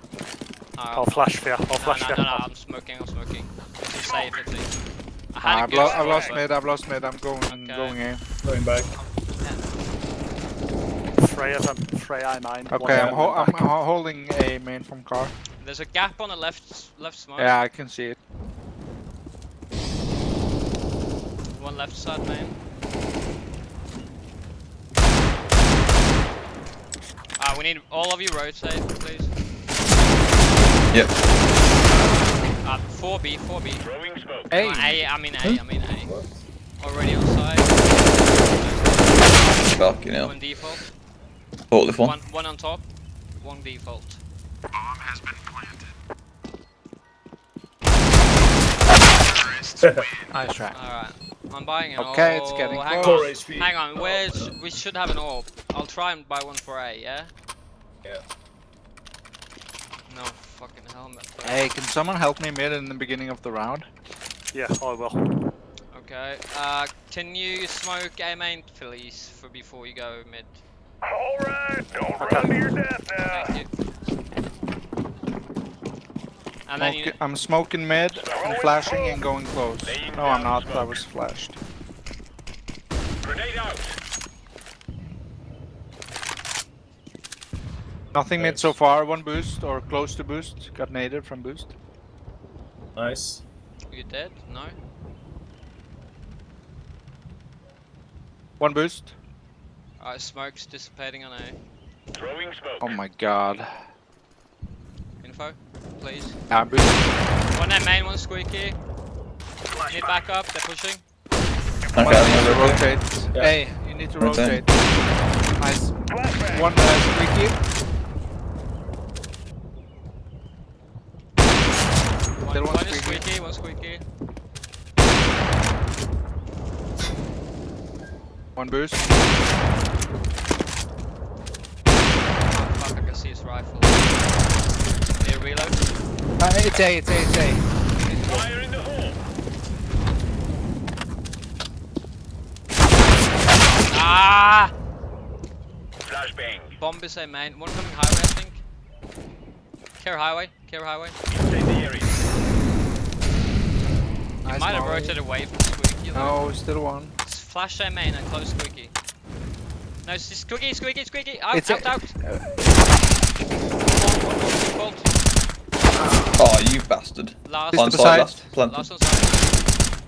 Uh, I'll flash for you. I'll no, flash no, for no, you. no, I'm smoking, I'm smoking. It's a safe, I think. I had a I've, lo- I've lost but- mid, I've lost mid, I'm going Okay. going in. Going back. Freya's on Freya I mine. Okay, I'm, ho- I'm back. ho- holding a main from car. There's a gap on the left left smoke. Yeah, I can see it. One left side main. Ah, we need all of you rotate, please. Yep. Uh, 4B, 4B. Throwing smoke. Hey, Uh, A, I mean A, I mean A. What? Already on side. Fucking hell. One default. Forklift one. One, one on top. One default. Bomb has been planted. [laughs] nice try. Alright. I'm buying an Okay, orb. it's getting hang close. On. HP. Hang on, where's we should have an orb. I'll try and buy one for A, yeah? Yeah. No fucking helmet. Hey, can someone help me mid in the beginning of the round? Yeah, I will. Okay. Uh can you smoke A main please for before you go mid? Alright, don't Okay. run to your death now. Thank you. And then you, I'm smoking mid, I'm flashing and going close. No, I'm down not, I was flashed. Grenade out. Nothing mid so far, one boost or close to boost. Got naded from boost. Nice. you dead? No? One boost. Alright, smoke's dissipating on A. Throwing smoke. Oh my god. Info, please. Yeah, boost. One A main, one squeaky. Need backup, they're pushing. Okay, One I'm to rotate. rotate. Yeah. Hey, you need to Rotate. rotate. Nice. One uh, squeaky. One, Still one one is squeaky. squeaky, one squeaky. One boost. Oh, fuck, I can see his rifle. Need a reload? Uh, it's A, it's A, it's A. Fire in the hole. Ah! Flashbang. Bomb is a main. One coming highway, I think. Care highway, care highway. Inside the area. Nice Might have molly. rotated away from squeaky. though. No, still one. It's Flash a main and close squeaky. No, it's it's squeaky, squeaky, squeaky. Out, It's out, a- out. One, one, one, default. Oh, you bastard. Last, Just On the side, side. last. Plant. last on side.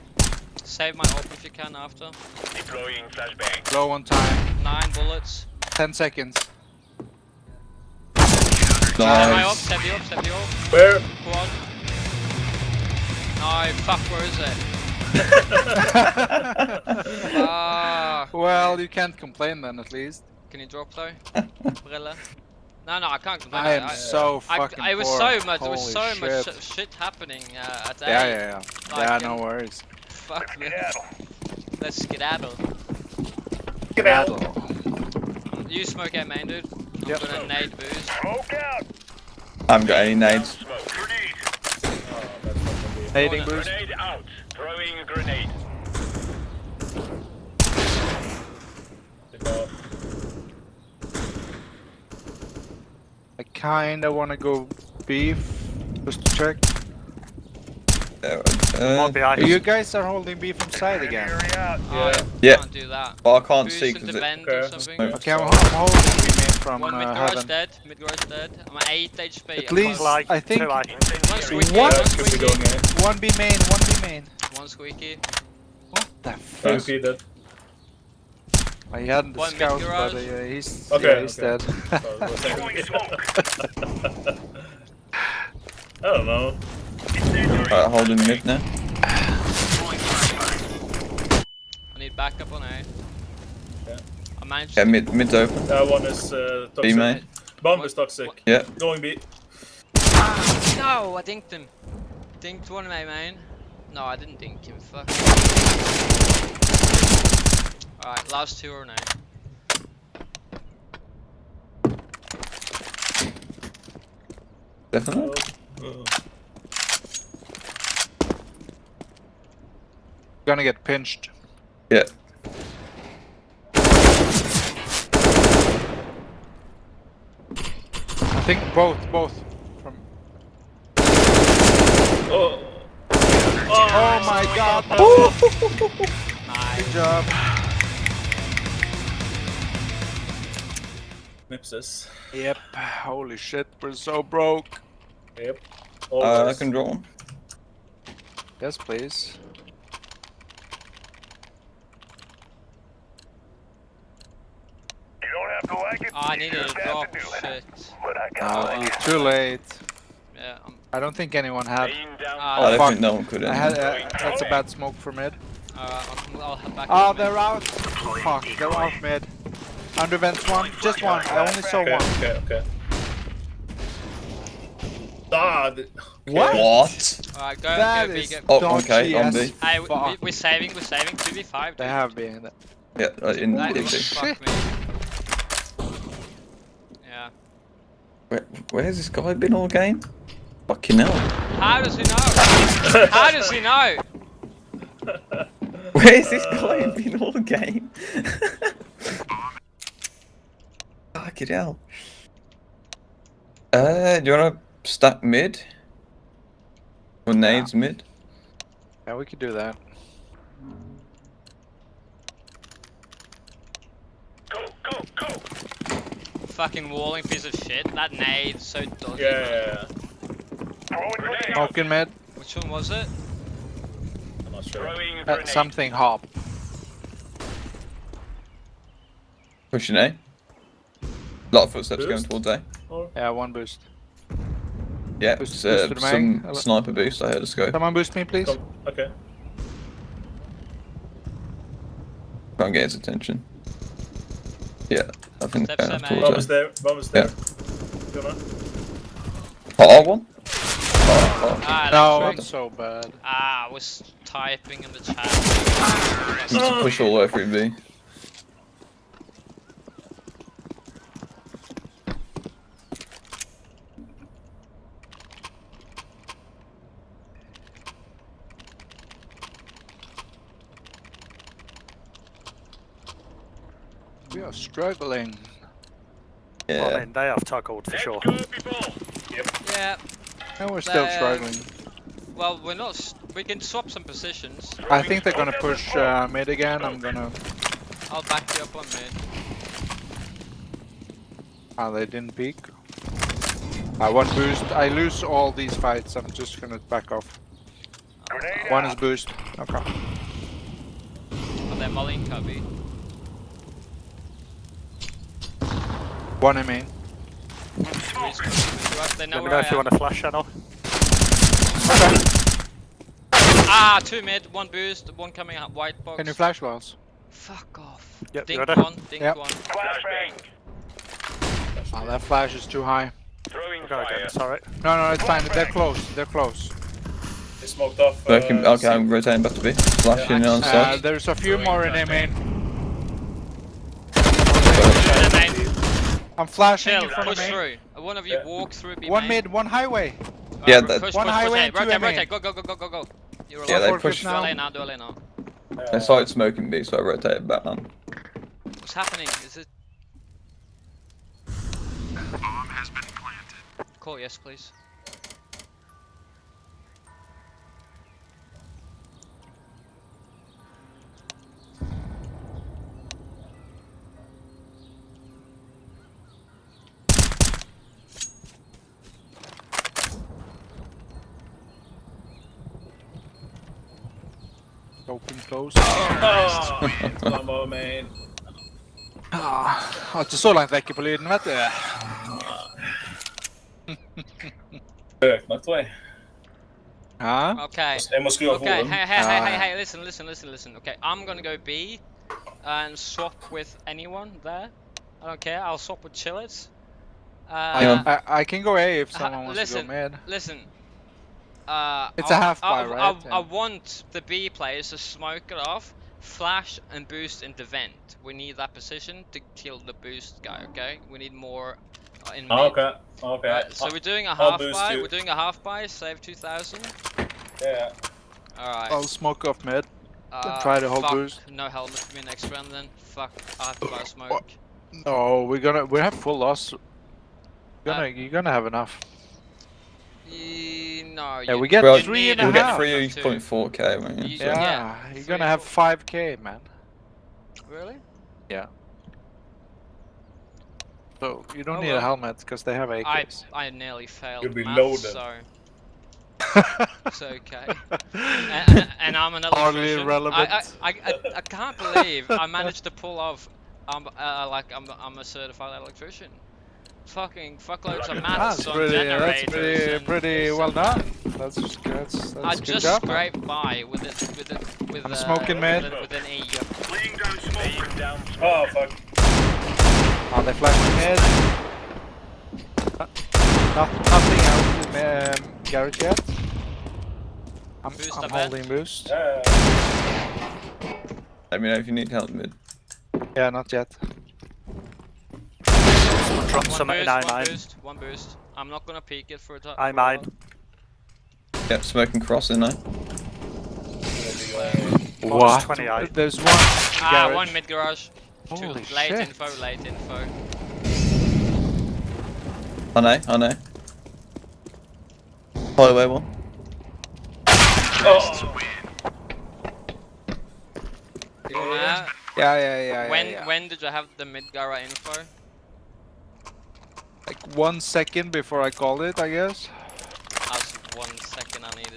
Save my ult if you can after. Deploying flashbang. Low on time. Nine bullets. 10 seconds. Save my ult, save the ult, save the ult. Where? Quad. No, fuck, where is it? [laughs] Ah, well, you can't complain then, at least. can you drop though? Brille? No, no, I can't complain. I am I, so I, fucking I, it was so much, there was Holy so much shit. sh- shit happening uh, at A. Yeah, yeah, yeah. Like, yeah, no worries. Fuck me. Skedaddle. Let's skedaddle. Skedaddle. You smoke out main, dude. I'm Yep. gonna nade boost. Smoke out. I haven't got any nades. Smoke. Grenade. Grenade out. Throwing a grenade. I kinda wanna go beef, just to check. Uh, uh, behind. You guys are holding beef from side again. Area. Oh, Yeah. Yeah. Can't do that. but I can't Boost see because it. Okay, or just something. move. Okay, I'm, I'm holding B main from One mid uh, garage heaven. dead. Mid garage dead. I'm at 8 HP. At least- Like, I think- like. One squeaky. What? One Could be squeaky. going in. One B main, one B main. One squeaky. What the fuck? Nice. Repeated. He hadn't the One mid scout, but uh, he's, Okay, yeah, he's okay. dead. Sorry, was [laughs] [laughs] I don't know. Alright, holding mid now. I need backup on A. Yeah. I managed Yeah, to mid, mid's open. That one is uh, B toxic. main. Bomb What- is toxic. what- Yeah. Going B. No, I dinked him. Dinked one of my main. No, I didn't dink him. Fuck. Alright, last two or no. Definitely. Oh. Gonna get pinched. Yeah. I think both, both. From. Oh. Oh my god! Nice. Good job. Mipses. Yep. Holy shit, we're so broke. Yep. Uh, I can draw one. Yes, please. You don't have to like it. Oh, I needed a just drop. to do it. Shit. But I Oh, got you're too late. Yeah, I'm. I don't think anyone had. Laying down I don't fuck. think no one could. I had. it. Uh, that's a bad smoke for mid. Alright, I'll, I'll head back. Oh, they're out. Fuck, they're out mid. Under vents one, just one. I only saw Okay, one. okay, okay. Ah, the, What? What? Alright, go, That go, B, is go. Oh, dodgy okay, on as B. Hey, we, we, fuck. we're saving, we're saving. 2v5. They dude. have been. Yeah, uh, in That in was B. fuck me. Yeah. Where, where's this guy been all game? Fucking hell. How does he know? How does he know? [laughs] Where's this guy been all game? [laughs] Fucking hell. Uh, do you wanna stack mid? Or nades mid? Yeah, we could do that. Go, go, go. Fucking walling piece of shit. That nade so dodgy. yeah, man. yeah, yeah. Throwing grenade. Mid. Which one was it? I'm not sure. Uh, something hop. Pushing A. A lot of footsteps going Boost? towards A. Yeah, one boost. Yeah, Boost- it's, boost uh, to the some mag. sniper boost. I heard a scope. Someone boost me, please. Come, okay. Can't get his attention. Yeah, I think Steps they're them going A. Bomb towards is A. there. Bomb is there. Yeah. Gonna. Oh, one. Oh, oh. Ah, No, that's I'm so bad. Ah, I was typing in the chat. Need to push all the way through B. We are struggling. Well, I Yeah. mean, they have tackled for sure. go, people. Yeah, And we're still Uh, struggling. well, we're not. We can swap some positions. I think they're gonna push uh, mid again. I'm gonna. I'll back you up on mid. Ah, they didn't peek. I one boost. I lose all these fights. I'm just gonna back off. Grenade One out. is boost. Okay. On their Molly cubby. One in main. Let me know if you want a flash channel. Ah, two mid, one boost, one coming out white box. Can you flash walls? Fuck off. Yep, dink you ready? one, dink Yep. one. Flashbang. Oh, that flash is too high. Throwing Go fire. again, it's alright. No, no, it's fine. They're close. They're close. They smoked off. So I can, uh, okay, I'm rotating back to B. Flashing on Uh, there's a few more in A main. Two main. I'm flashing Chill, in front of push through. Uh, One of you Yeah. walk through. Be One main. mid, one highway. Alright, Yeah, ro- that- push, One push, push, highway hey, rotate, main. rotate, go, go, go, go, go, go. You're Yeah, they Fortress push. Do now. LA now, do LA now. I started smoking B, so I rotated back on. What's happening? Is it? Bomb has been planted. Call yes, please. Open, close. Oh, mamma main. Ah, har ikke så langt vekke på lyden, vet du. Høyt nok, tror jeg. Ja. Okay. Jeg må skru av Okay, hoden. hey, hey, hey, hey, hey, listen, listen, listen, listen. Okay, I'm gonna go B and swap with anyone there. I don't care, I'll swap with Chillets. Uh, I, I, I can go A if Ha- someone wants listen. to go mid. Listen. Uh, It's I- a half I- bar, I, right? I, I want the B players to smoke it off, flash and boost into vent. We need that position to kill the boost guy, okay? We need more uh, in mid. Ah, okay. Okay. Right, so we're doing a I'll half buy. you. We're doing a half buy. Save 2,000. yeah. All right. I'll smoke off mid. uh, try the whole fuck, boost. No helmet for me next round then. Fuck. I have to buy [sighs] smoke. No, we're gonna we have full loss. You're gonna you're gonna have enough. Ye- no. Yeah, we get Well, you three need and a You'll get 3.4k, won't you? You- Yeah, yeah, you're three, gonna have 5k, man. Really? Yeah. So you don't Oh, need well. a helmet because they have I AKs. I nearly failed. You'll be maths, loaded. So [laughs] it's okay. [laughs] and, and, and I'm an Hardly electrician. relevant. I, I, I, I, I can't believe I managed to pull off. Um, uh, like I'm, I'm a certified electrician. Fucking fuckloads of maths That's on pretty, generators. that's pretty, pretty well done. That's that's, that's I good just job. scraped by with it, with it, with I'm uh, smoking, with, man. an- with an E. Laying down smoke. Down smoke. Oh, fuck. Oh, they flashing mid. Not, nothing out in um, garage yet. I'm, Boost I'm a bit. holding boost. Yeah. Let me know if you need help mid. Yeah, not yet. Drop One some in boost, I one mine. boost, one boost. I'm not gonna peek it for a time. I mine. Yep, smoking cross in there. What? 28. There's one Ah, garage. one mid garage. Two Holy late shit. info, late info. I know, I know. Highway one. Oh, Yeah, yeah, yeah, yeah. when yeah. when did you have the mid gara info? Like one second before I called it, I guess. That's one second I needed.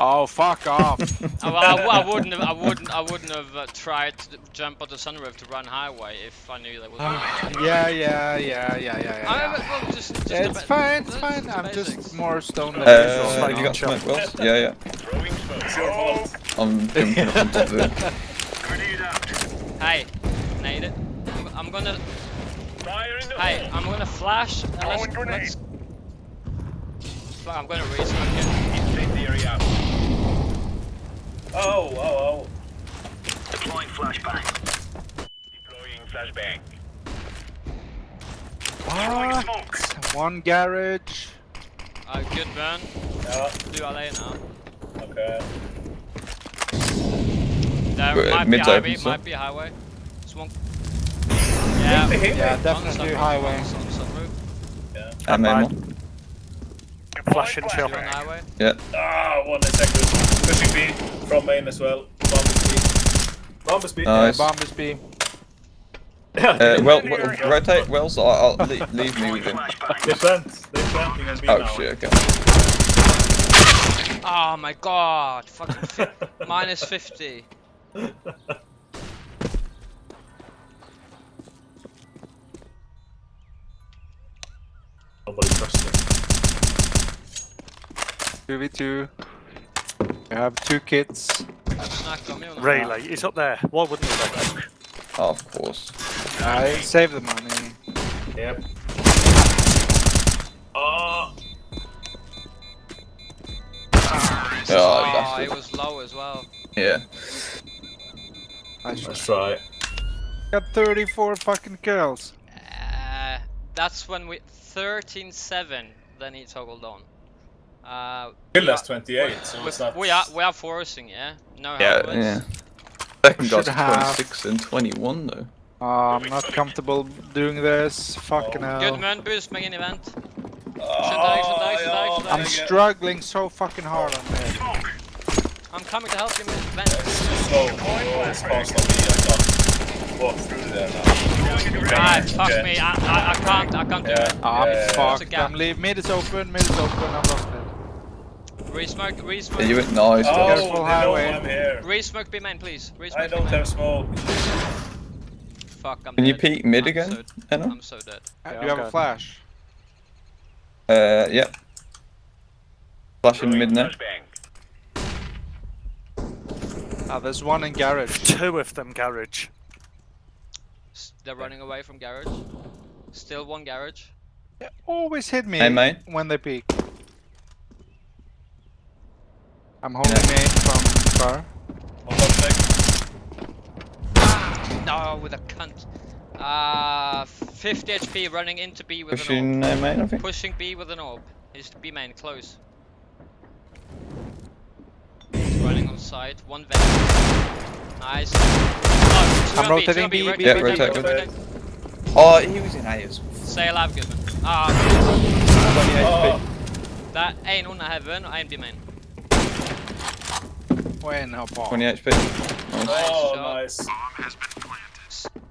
Oh, fuck off. [laughs] I, I, I wouldn't have, I wouldn't, I wouldn't have uh, tried to jump on the sunroof to run highway if I knew there was. [sighs] yeah, yeah, yeah, yeah, yeah, yeah. I mean, well, just, just Yeah, it's fine, it's fine. the I'm basics. just more stoned than Uh, usual. you got smoke wells? Yeah, yeah. Throwing smoke. it's your fault. I'm jumping up on top of it. Hey, nade it. I'm, I'm gonna, Fire in the hey. I'm gonna flash. And Throwing let's, grenade. let's, I'm gonna resmoke it. Incendiary out. Oh, oh, oh. Deploying flashbang. Deploying flashbang. What? smoke. One garage. Uh, good burn. Yeah, Do LA now. okay. There Uh, might be mid's highway, so- might be highway. Smoke. Yeah. Yeah, on definitely sunroof, highway. On, on sunroof. And main mine. one. Flash and chill. You're on. Ah, one is. Pushing B from main as well. Bomb is B. Bomb is B. Nice. Bomb is B. Uh, [laughs] well, well, rotate Wells. I'll, I'll leave, leave me with him. They plant. They planting on B Oh now. shit, okay. [laughs] Oh my god. Fucking fi- minus 50. [laughs] Nobody trusts them. 2v2. We have two kits. Snack on me. or not? Really? He's up there. Why wouldn't he? though? Oh, of course. I save the money. Yep. Oh, Oh, Oh, it was low as well. Yeah. I should let's try. got 34 fucking kills. That's when we 13-7. Then he toggled on. Uh, Kill we us are- 28, so we, it's not. we are we are forcing, yeah. No Yeah, helmets. yeah. Second Should guy's have- 26 and 21 though. Uh, I'm not comfortable doing this. Fucking Oh. Good hell. man, boost, main event. Oh, Should I, I, I, I'm struggling so fucking hard on this. I'm coming to help you with event. Slow. Oh, it's fast on me. I can't walk through there now. Ah, fuck me. I, I, I can't, I can't do Yeah. it. I'm yeah, yeah. It's fucked. I'm leave. Mid is open. Mid is open. I'm lost mid. Re-smoke, Yeah, re-smoke. you went nice. Oh, guys. Careful, know highway. I'm here. Re-smoke B main, please. Re-smoke I B don't have smoke. Fuck, I'm Can you peek mid I'm again, So, Enno? I'm so dead. Uh, Yeah, Do you have I'm a flash? Uh, yep. Flashing mid now. Ah, there's one in garage. Two of them garage. S- They're running away from garage. Still one garage. They always hit me Hey, mate. when they peek. I'm holding main from car. One more check. No, with a cunt. Uh, 50 HP running into B with an Pushing main, orb. think. Pushing B with an orb. He's B main, close. He's running on side. One vent. Nice. No, two I'm on B, two rotating B. B, Yeah, rotate. Oh, he was in A as well. Stay alive, Goodman. Ah, 20 Oh, that ain't under heaven, I ain't B main. When no ball. 20 HP. Nice. oh, shot. nice.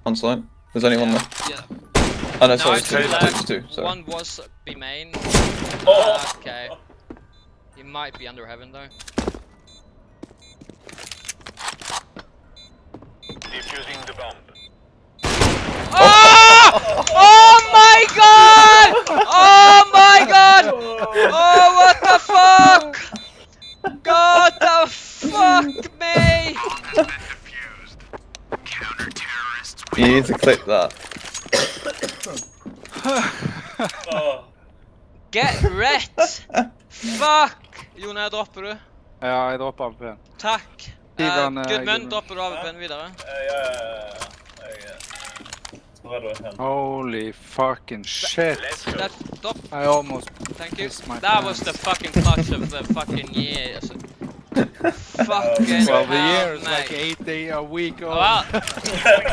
On site. There's only one left. Yeah. Oh no, No, sorry, two two, two, left. two, sorry. One was B main. Oh. Okay. He might be under heaven though. Defusing the bomb. Oh! Oh my god! Oh my god! Oh what the fuck! God the fuck me! You need to clip that. Get wrecked! [laughs] Fuck! Jon, jeg dropper du. Ja, jeg dropper AWP. Takk. Gi Uh, eh, Gudmund, Gudmund. dropper du AWP-en videre? eh, ja, ja, ja, ja. Jeg, eh, Hvor er du? Holy fucking shit. Let's go. That, drop, I almost thank you. pissed my That was the fucking clutch of the fucking year. Altså. Fucking Well, the year is like mate. eight day a week old. Well,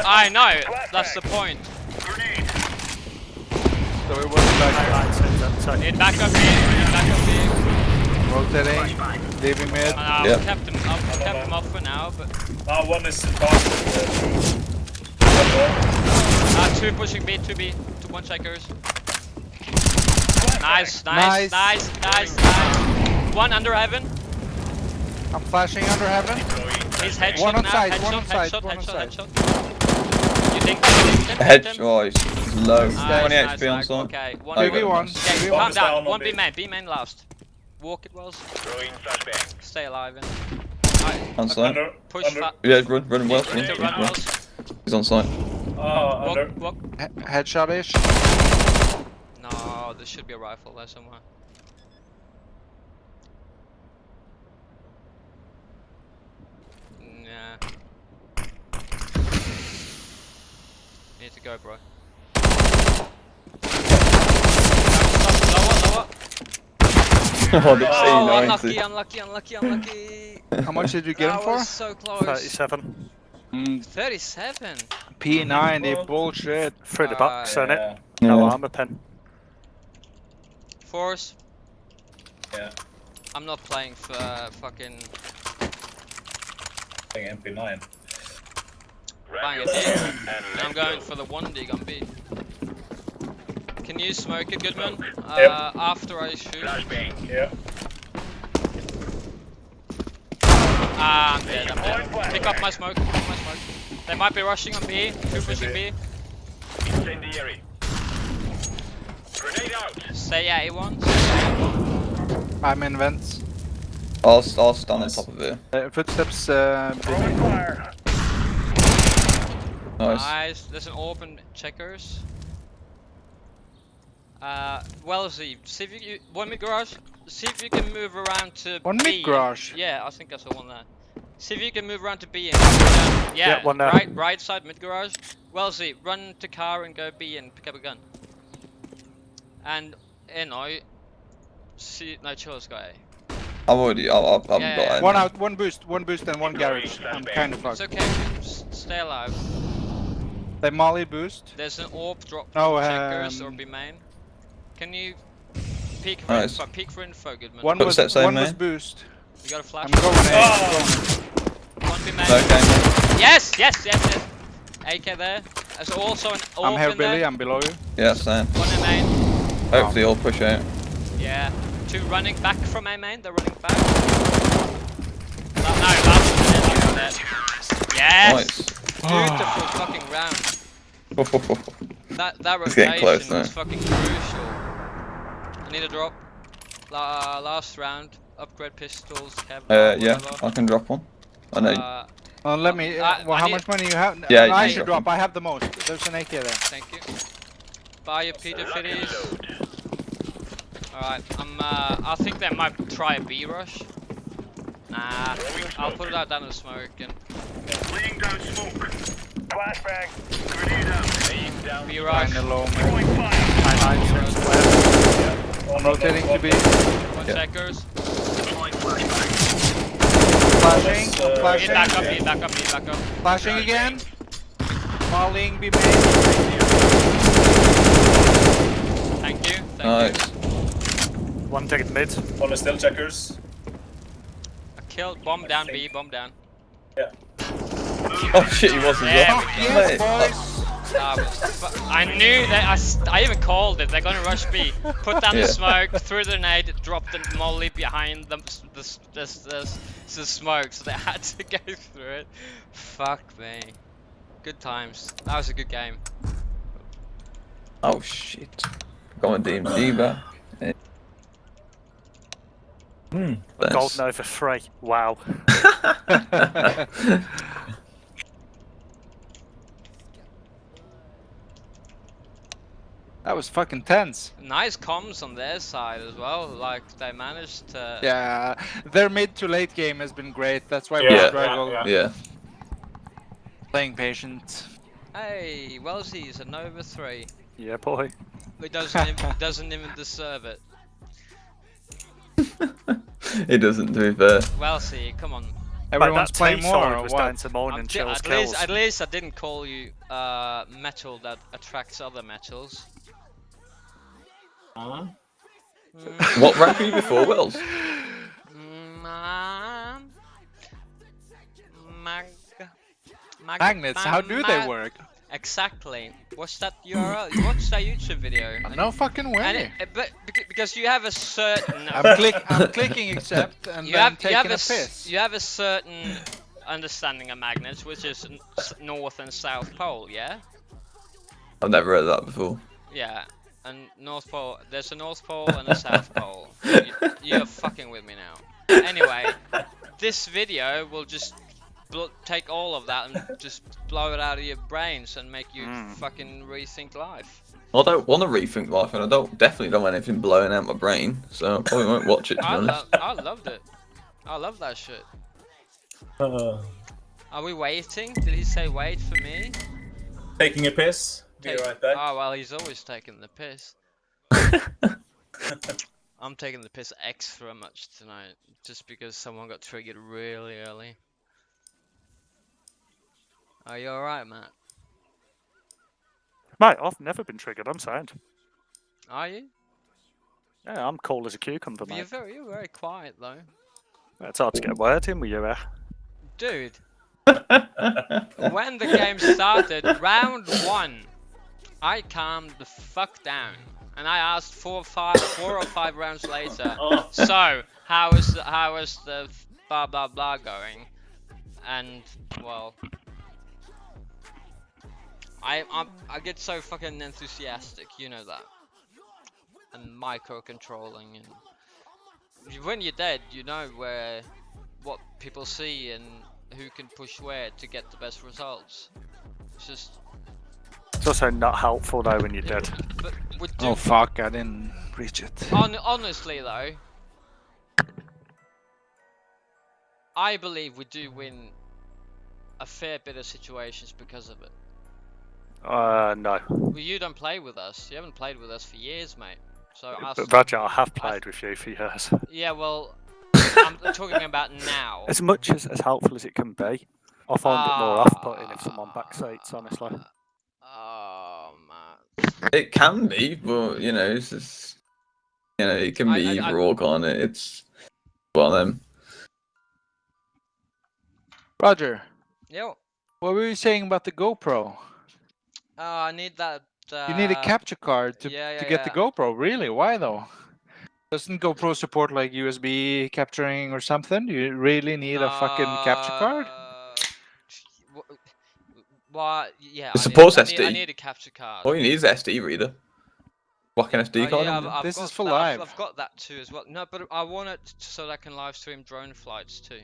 I know, that's the point. Grenade. so it was like Right, so, so, so. In back up here, in back up here. Rotating, leaving mid. And I've Yeah. kept him up, kept him off for now, but Ah, one is fast. One more. uh, two pushing B, two B, two one checkers. Nice, nice, Nice. nice, nice, nice. One under heaven. I'm flashing under heaven. He's headshot One on now. side, headshot, one on side, headshot, one on headshot, side. headshot. You think you? Head, Hit oh, he's he's low. Nice, 20 nice, HP on nice. Okay, one. Oh, Two v one. nice. Okay, calm down down. One B. B main, B main last. Walk it was. Throwing flashbang. Stay alive. In. Right, On site. Under. push under. fa- Yeah, run, running well. Run, run run. He's on site. Ah, under. Walk, walk. He- Headshot-ish. No, there should be a rifle there somewhere. Nah. Need to go, bro. [laughs] oh, the Oh, C90. unlucky, unlucky, unlucky, unlucky. How much did you get him for? so close. 37. Mm, 37. P90 bullshit. Through the box, Uh, on it. Yeah, No Yeah. armor pen. Force. yeah. I'm not playing for uh, fucking I think MP9. bang it and And I'm going for the one dig on B. Can you smoke it, Goodman? Uh, Yep. After I shoot. Flashbang. Yeah. Ah, I'm dead, I'm dead. Pick up my smoke, pick up my smoke. They might be rushing on B, two pushing B. Incendiary. Grenade out. Say A once. I'm in vents. I'll, I'll stand Nice. on top of it. Uh, footsteps. Uh, Throwing. Nice. Nice. There's an open checkers. Uh, well, see, see if you, you one mid garage. See if you can move around to One B. mid garage? Yeah, I think I saw one there. See if you can move around to B and pick up a gun. Yeah, Yeah, one there. right, right side mid garage. Well, see, run to car and go B and pick up a gun. And you know, see, no, chill, this guy. I'm already, I've, I've, I've Yeah, got yeah. one out, one boost, one boost, and one garage. I'm kind of It's okay. Stay alive. They molly boost. There's an orb drop No, checkers or um, B main. Can you peek for Nice. info? Peek for info, Goodman. One was, Footsteps aim, one was boost. You got a flash? I'm going A. Oh! One B main. Okay, mate. Yes, yes, yes, yes. AK there. There's also an orb I'm here, in there. Billy. I'm below you. Yeah, same. One in main. Hopefully oh. I'll push out. Yeah. Two running back from A main. They're running back. No, no, last one dead, dead. Yes. Beautiful fucking round. [sighs] That that It's getting rotation close was fucking crucial. I need a drop. La last round. Upgrade pistols. Kevlar, uh, yeah, whatever. I can drop one. I know. Uh, Well, let me. I- well, I how much money you have? Yeah, No, I should drop drop. I have the most. There's an AK there. thank you. Buy your Peter Fitties. Alright, I'm uh I think they might try a B rush. Nah, I'll put it out down the smoke and Laying down smoke. Flashbang. Grenade out. Laying down B rush. Kinda low, man. Throwing fire. High nine, six, no, Rotating to B. One Yeah. checkers. Deploying flashbang. Flashing. Uh, Need flashing. back up, need back up, need back up. Flashing again. Mollying B main. Thank you, thank Nice. you. One digging mid. One is still checkers. I killed bomb down B, bomb down. Yeah. Oh shit, he was as There well. we. Yes, boys. That was [laughs] I knew that I even called it. They're gonna rush B. Put down Yeah. the smoke, threw the grenade, dropped the molly behind them, s- the, s- the, the, the smoke, so they [laughs] had to go through it. Fuck me. Good times. That was a good game. Oh shit. Going my DMG back. Hmm. Gold Nova three. Wow. [laughs] That was fucking tense. Nice comms on their side as well. Like they managed to. Yeah, their mid to late game has been great. That's why Yeah, we're yeah, Drago yeah. yeah. playing patient. Hey, Wellesley's a Nova three. Yeah, boy. He doesn't even, doesn't even deserve it. [laughs] It doesn't, to be fair. Wellesley, come on. Everyone's playing more. T-side Or was down to Moan and t- Chill's at least, at least I didn't call you uh, metal that attracts other metals. Mm, What rank were you before, Wells? um, mag, mag, Magnets. How do they work? Exactly. What's that URL? Watch that YouTube video. and- No fucking and way. it, but because you have a certain I'm click. I'm clicking accept [laughs] and you then have you taking have a a s- piss. you have a certain understanding of magnets, which is north and south pole. Yeah. I've never read that before. Yeah, and North [laughs] Pole. There's a North Pole and a South Pole. You, you're fucking with me now. Anyway, this video will just bl- take all of that and just blow it out of your brains and make you Mm. fucking rethink life. I don't want to rethink life, and I don't definitely don't want anything blowing out my brain, so I probably won't watch it. To I, honest. lo- I loved it. I love that shit. Uh, Are we waiting? Did he say wait for me? taking a piss. Be Take- right back. Oh well, he's always taking the piss. [laughs] I'm taking the piss extra much tonight, just because someone got triggered really early. Are you alright, Matt? Mate, I've never been triggered. I'm sound. Are you? Yeah, I'm cool as a cucumber, You're very, you're very quiet though, It's hard to get a word in with you, eh? dude. [laughs] When the game started, round one, I calmed the fuck down, and I asked four, or five, four or five rounds later. [laughs] Oh, So, how is the, how is the blah blah blah going? And well, I I'm, I get so fucking enthusiastic, you know that, and micro controlling, and when you're dead, you know where what people see and who can push where to get the best results. It's just, It's also not helpful though when you're dead. but we. Oh fuck! I didn't reach it. Hon- honestly though, I believe we do win a fair bit of situations because of it. Uh, no. Well, you don't play with us. You haven't played with us for years, mate. So us, But Roger, I have played with you for years. yeah, well, [laughs] I'm talking about now. As much as, as helpful as it can be, I find it more off-putting if someone backseats, honestly. Oh man. It can be, but you know, it's just you know, it can be I- I- either or, can't it? It's one of them. Roger, Yo. what were you saying about the GoPro? Uh, I need that. Uh, You need a capture card to yeah, to yeah, get the. GoPro. Really? Why though? Doesn't GoPro support like USB capturing or something? You really need a fucking capture card? Wh- Why? Yeah. It I supports need, I need, I SD. need a capture card. All you need is an SD reader. Whack an SD Oh, card. yeah, I've. I've This is for that- I've- live. I've got that too as well. No, but I want it so that I can live stream drone flights too.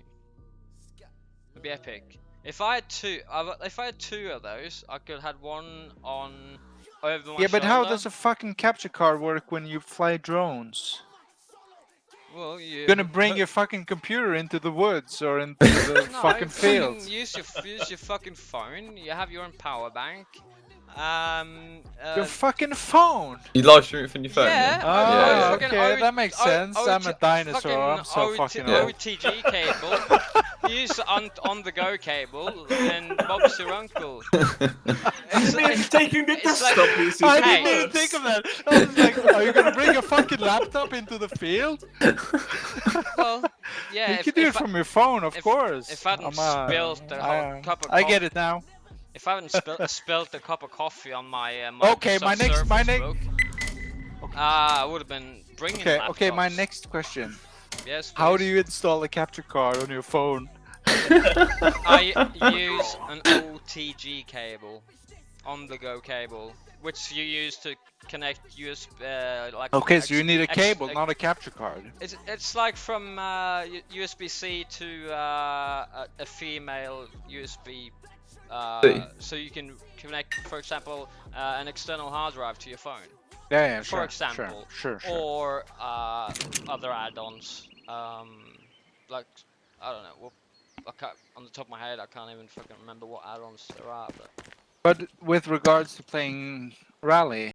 It'd be epic. If I had two, if I had two of those, I could have one on over my Yeah, but how does a fucking capture card work when you fly drones? Well, You're gonna bring your fucking computer into the woods or into the [laughs] No, fucking fields. Use your use your fucking phone. You have your own power bank. Um. Uh, Your fucking phone! You live stream it from your phone. yeah. then? Ah, Yeah, yeah. okay, O- that makes sense. I'm a dinosaur, I'm so OT fucking old. OTG cable. Use on on the go cable, and Bob's your uncle. [laughs] It's like- taking the it's like- pieces. I Hey. didn't even think of that. I was like, are you gonna bring a fucking laptop into the field? well, yeah. you if, can do if it I- from your phone, of if- course. if I hadn't spilled the whole cup of I get it now. If I hadn't spilt [laughs] spilt a cup of coffee on my uh, Okay, my next- my next- book, uh, I would have been bringing. Okay, okay, my next question. Yes. How do you install a capture card on your phone? I [laughs] use an OTG cable, on the go cable, which you use to connect USB. Uh, like Okay, so you need a cable, not a capture card. It's it's like from uh, USB-C to uh, a, a female USB. Uh, so you can connect, for example, uh, an external hard drive to your phone, Yeah, yeah, for sure, example, sure, sure, or uh, other add-ons. Um, like I don't know. Well, I can't, on the top of my head, I can't even fucking remember what add-ons there are. But But with regards to playing rally,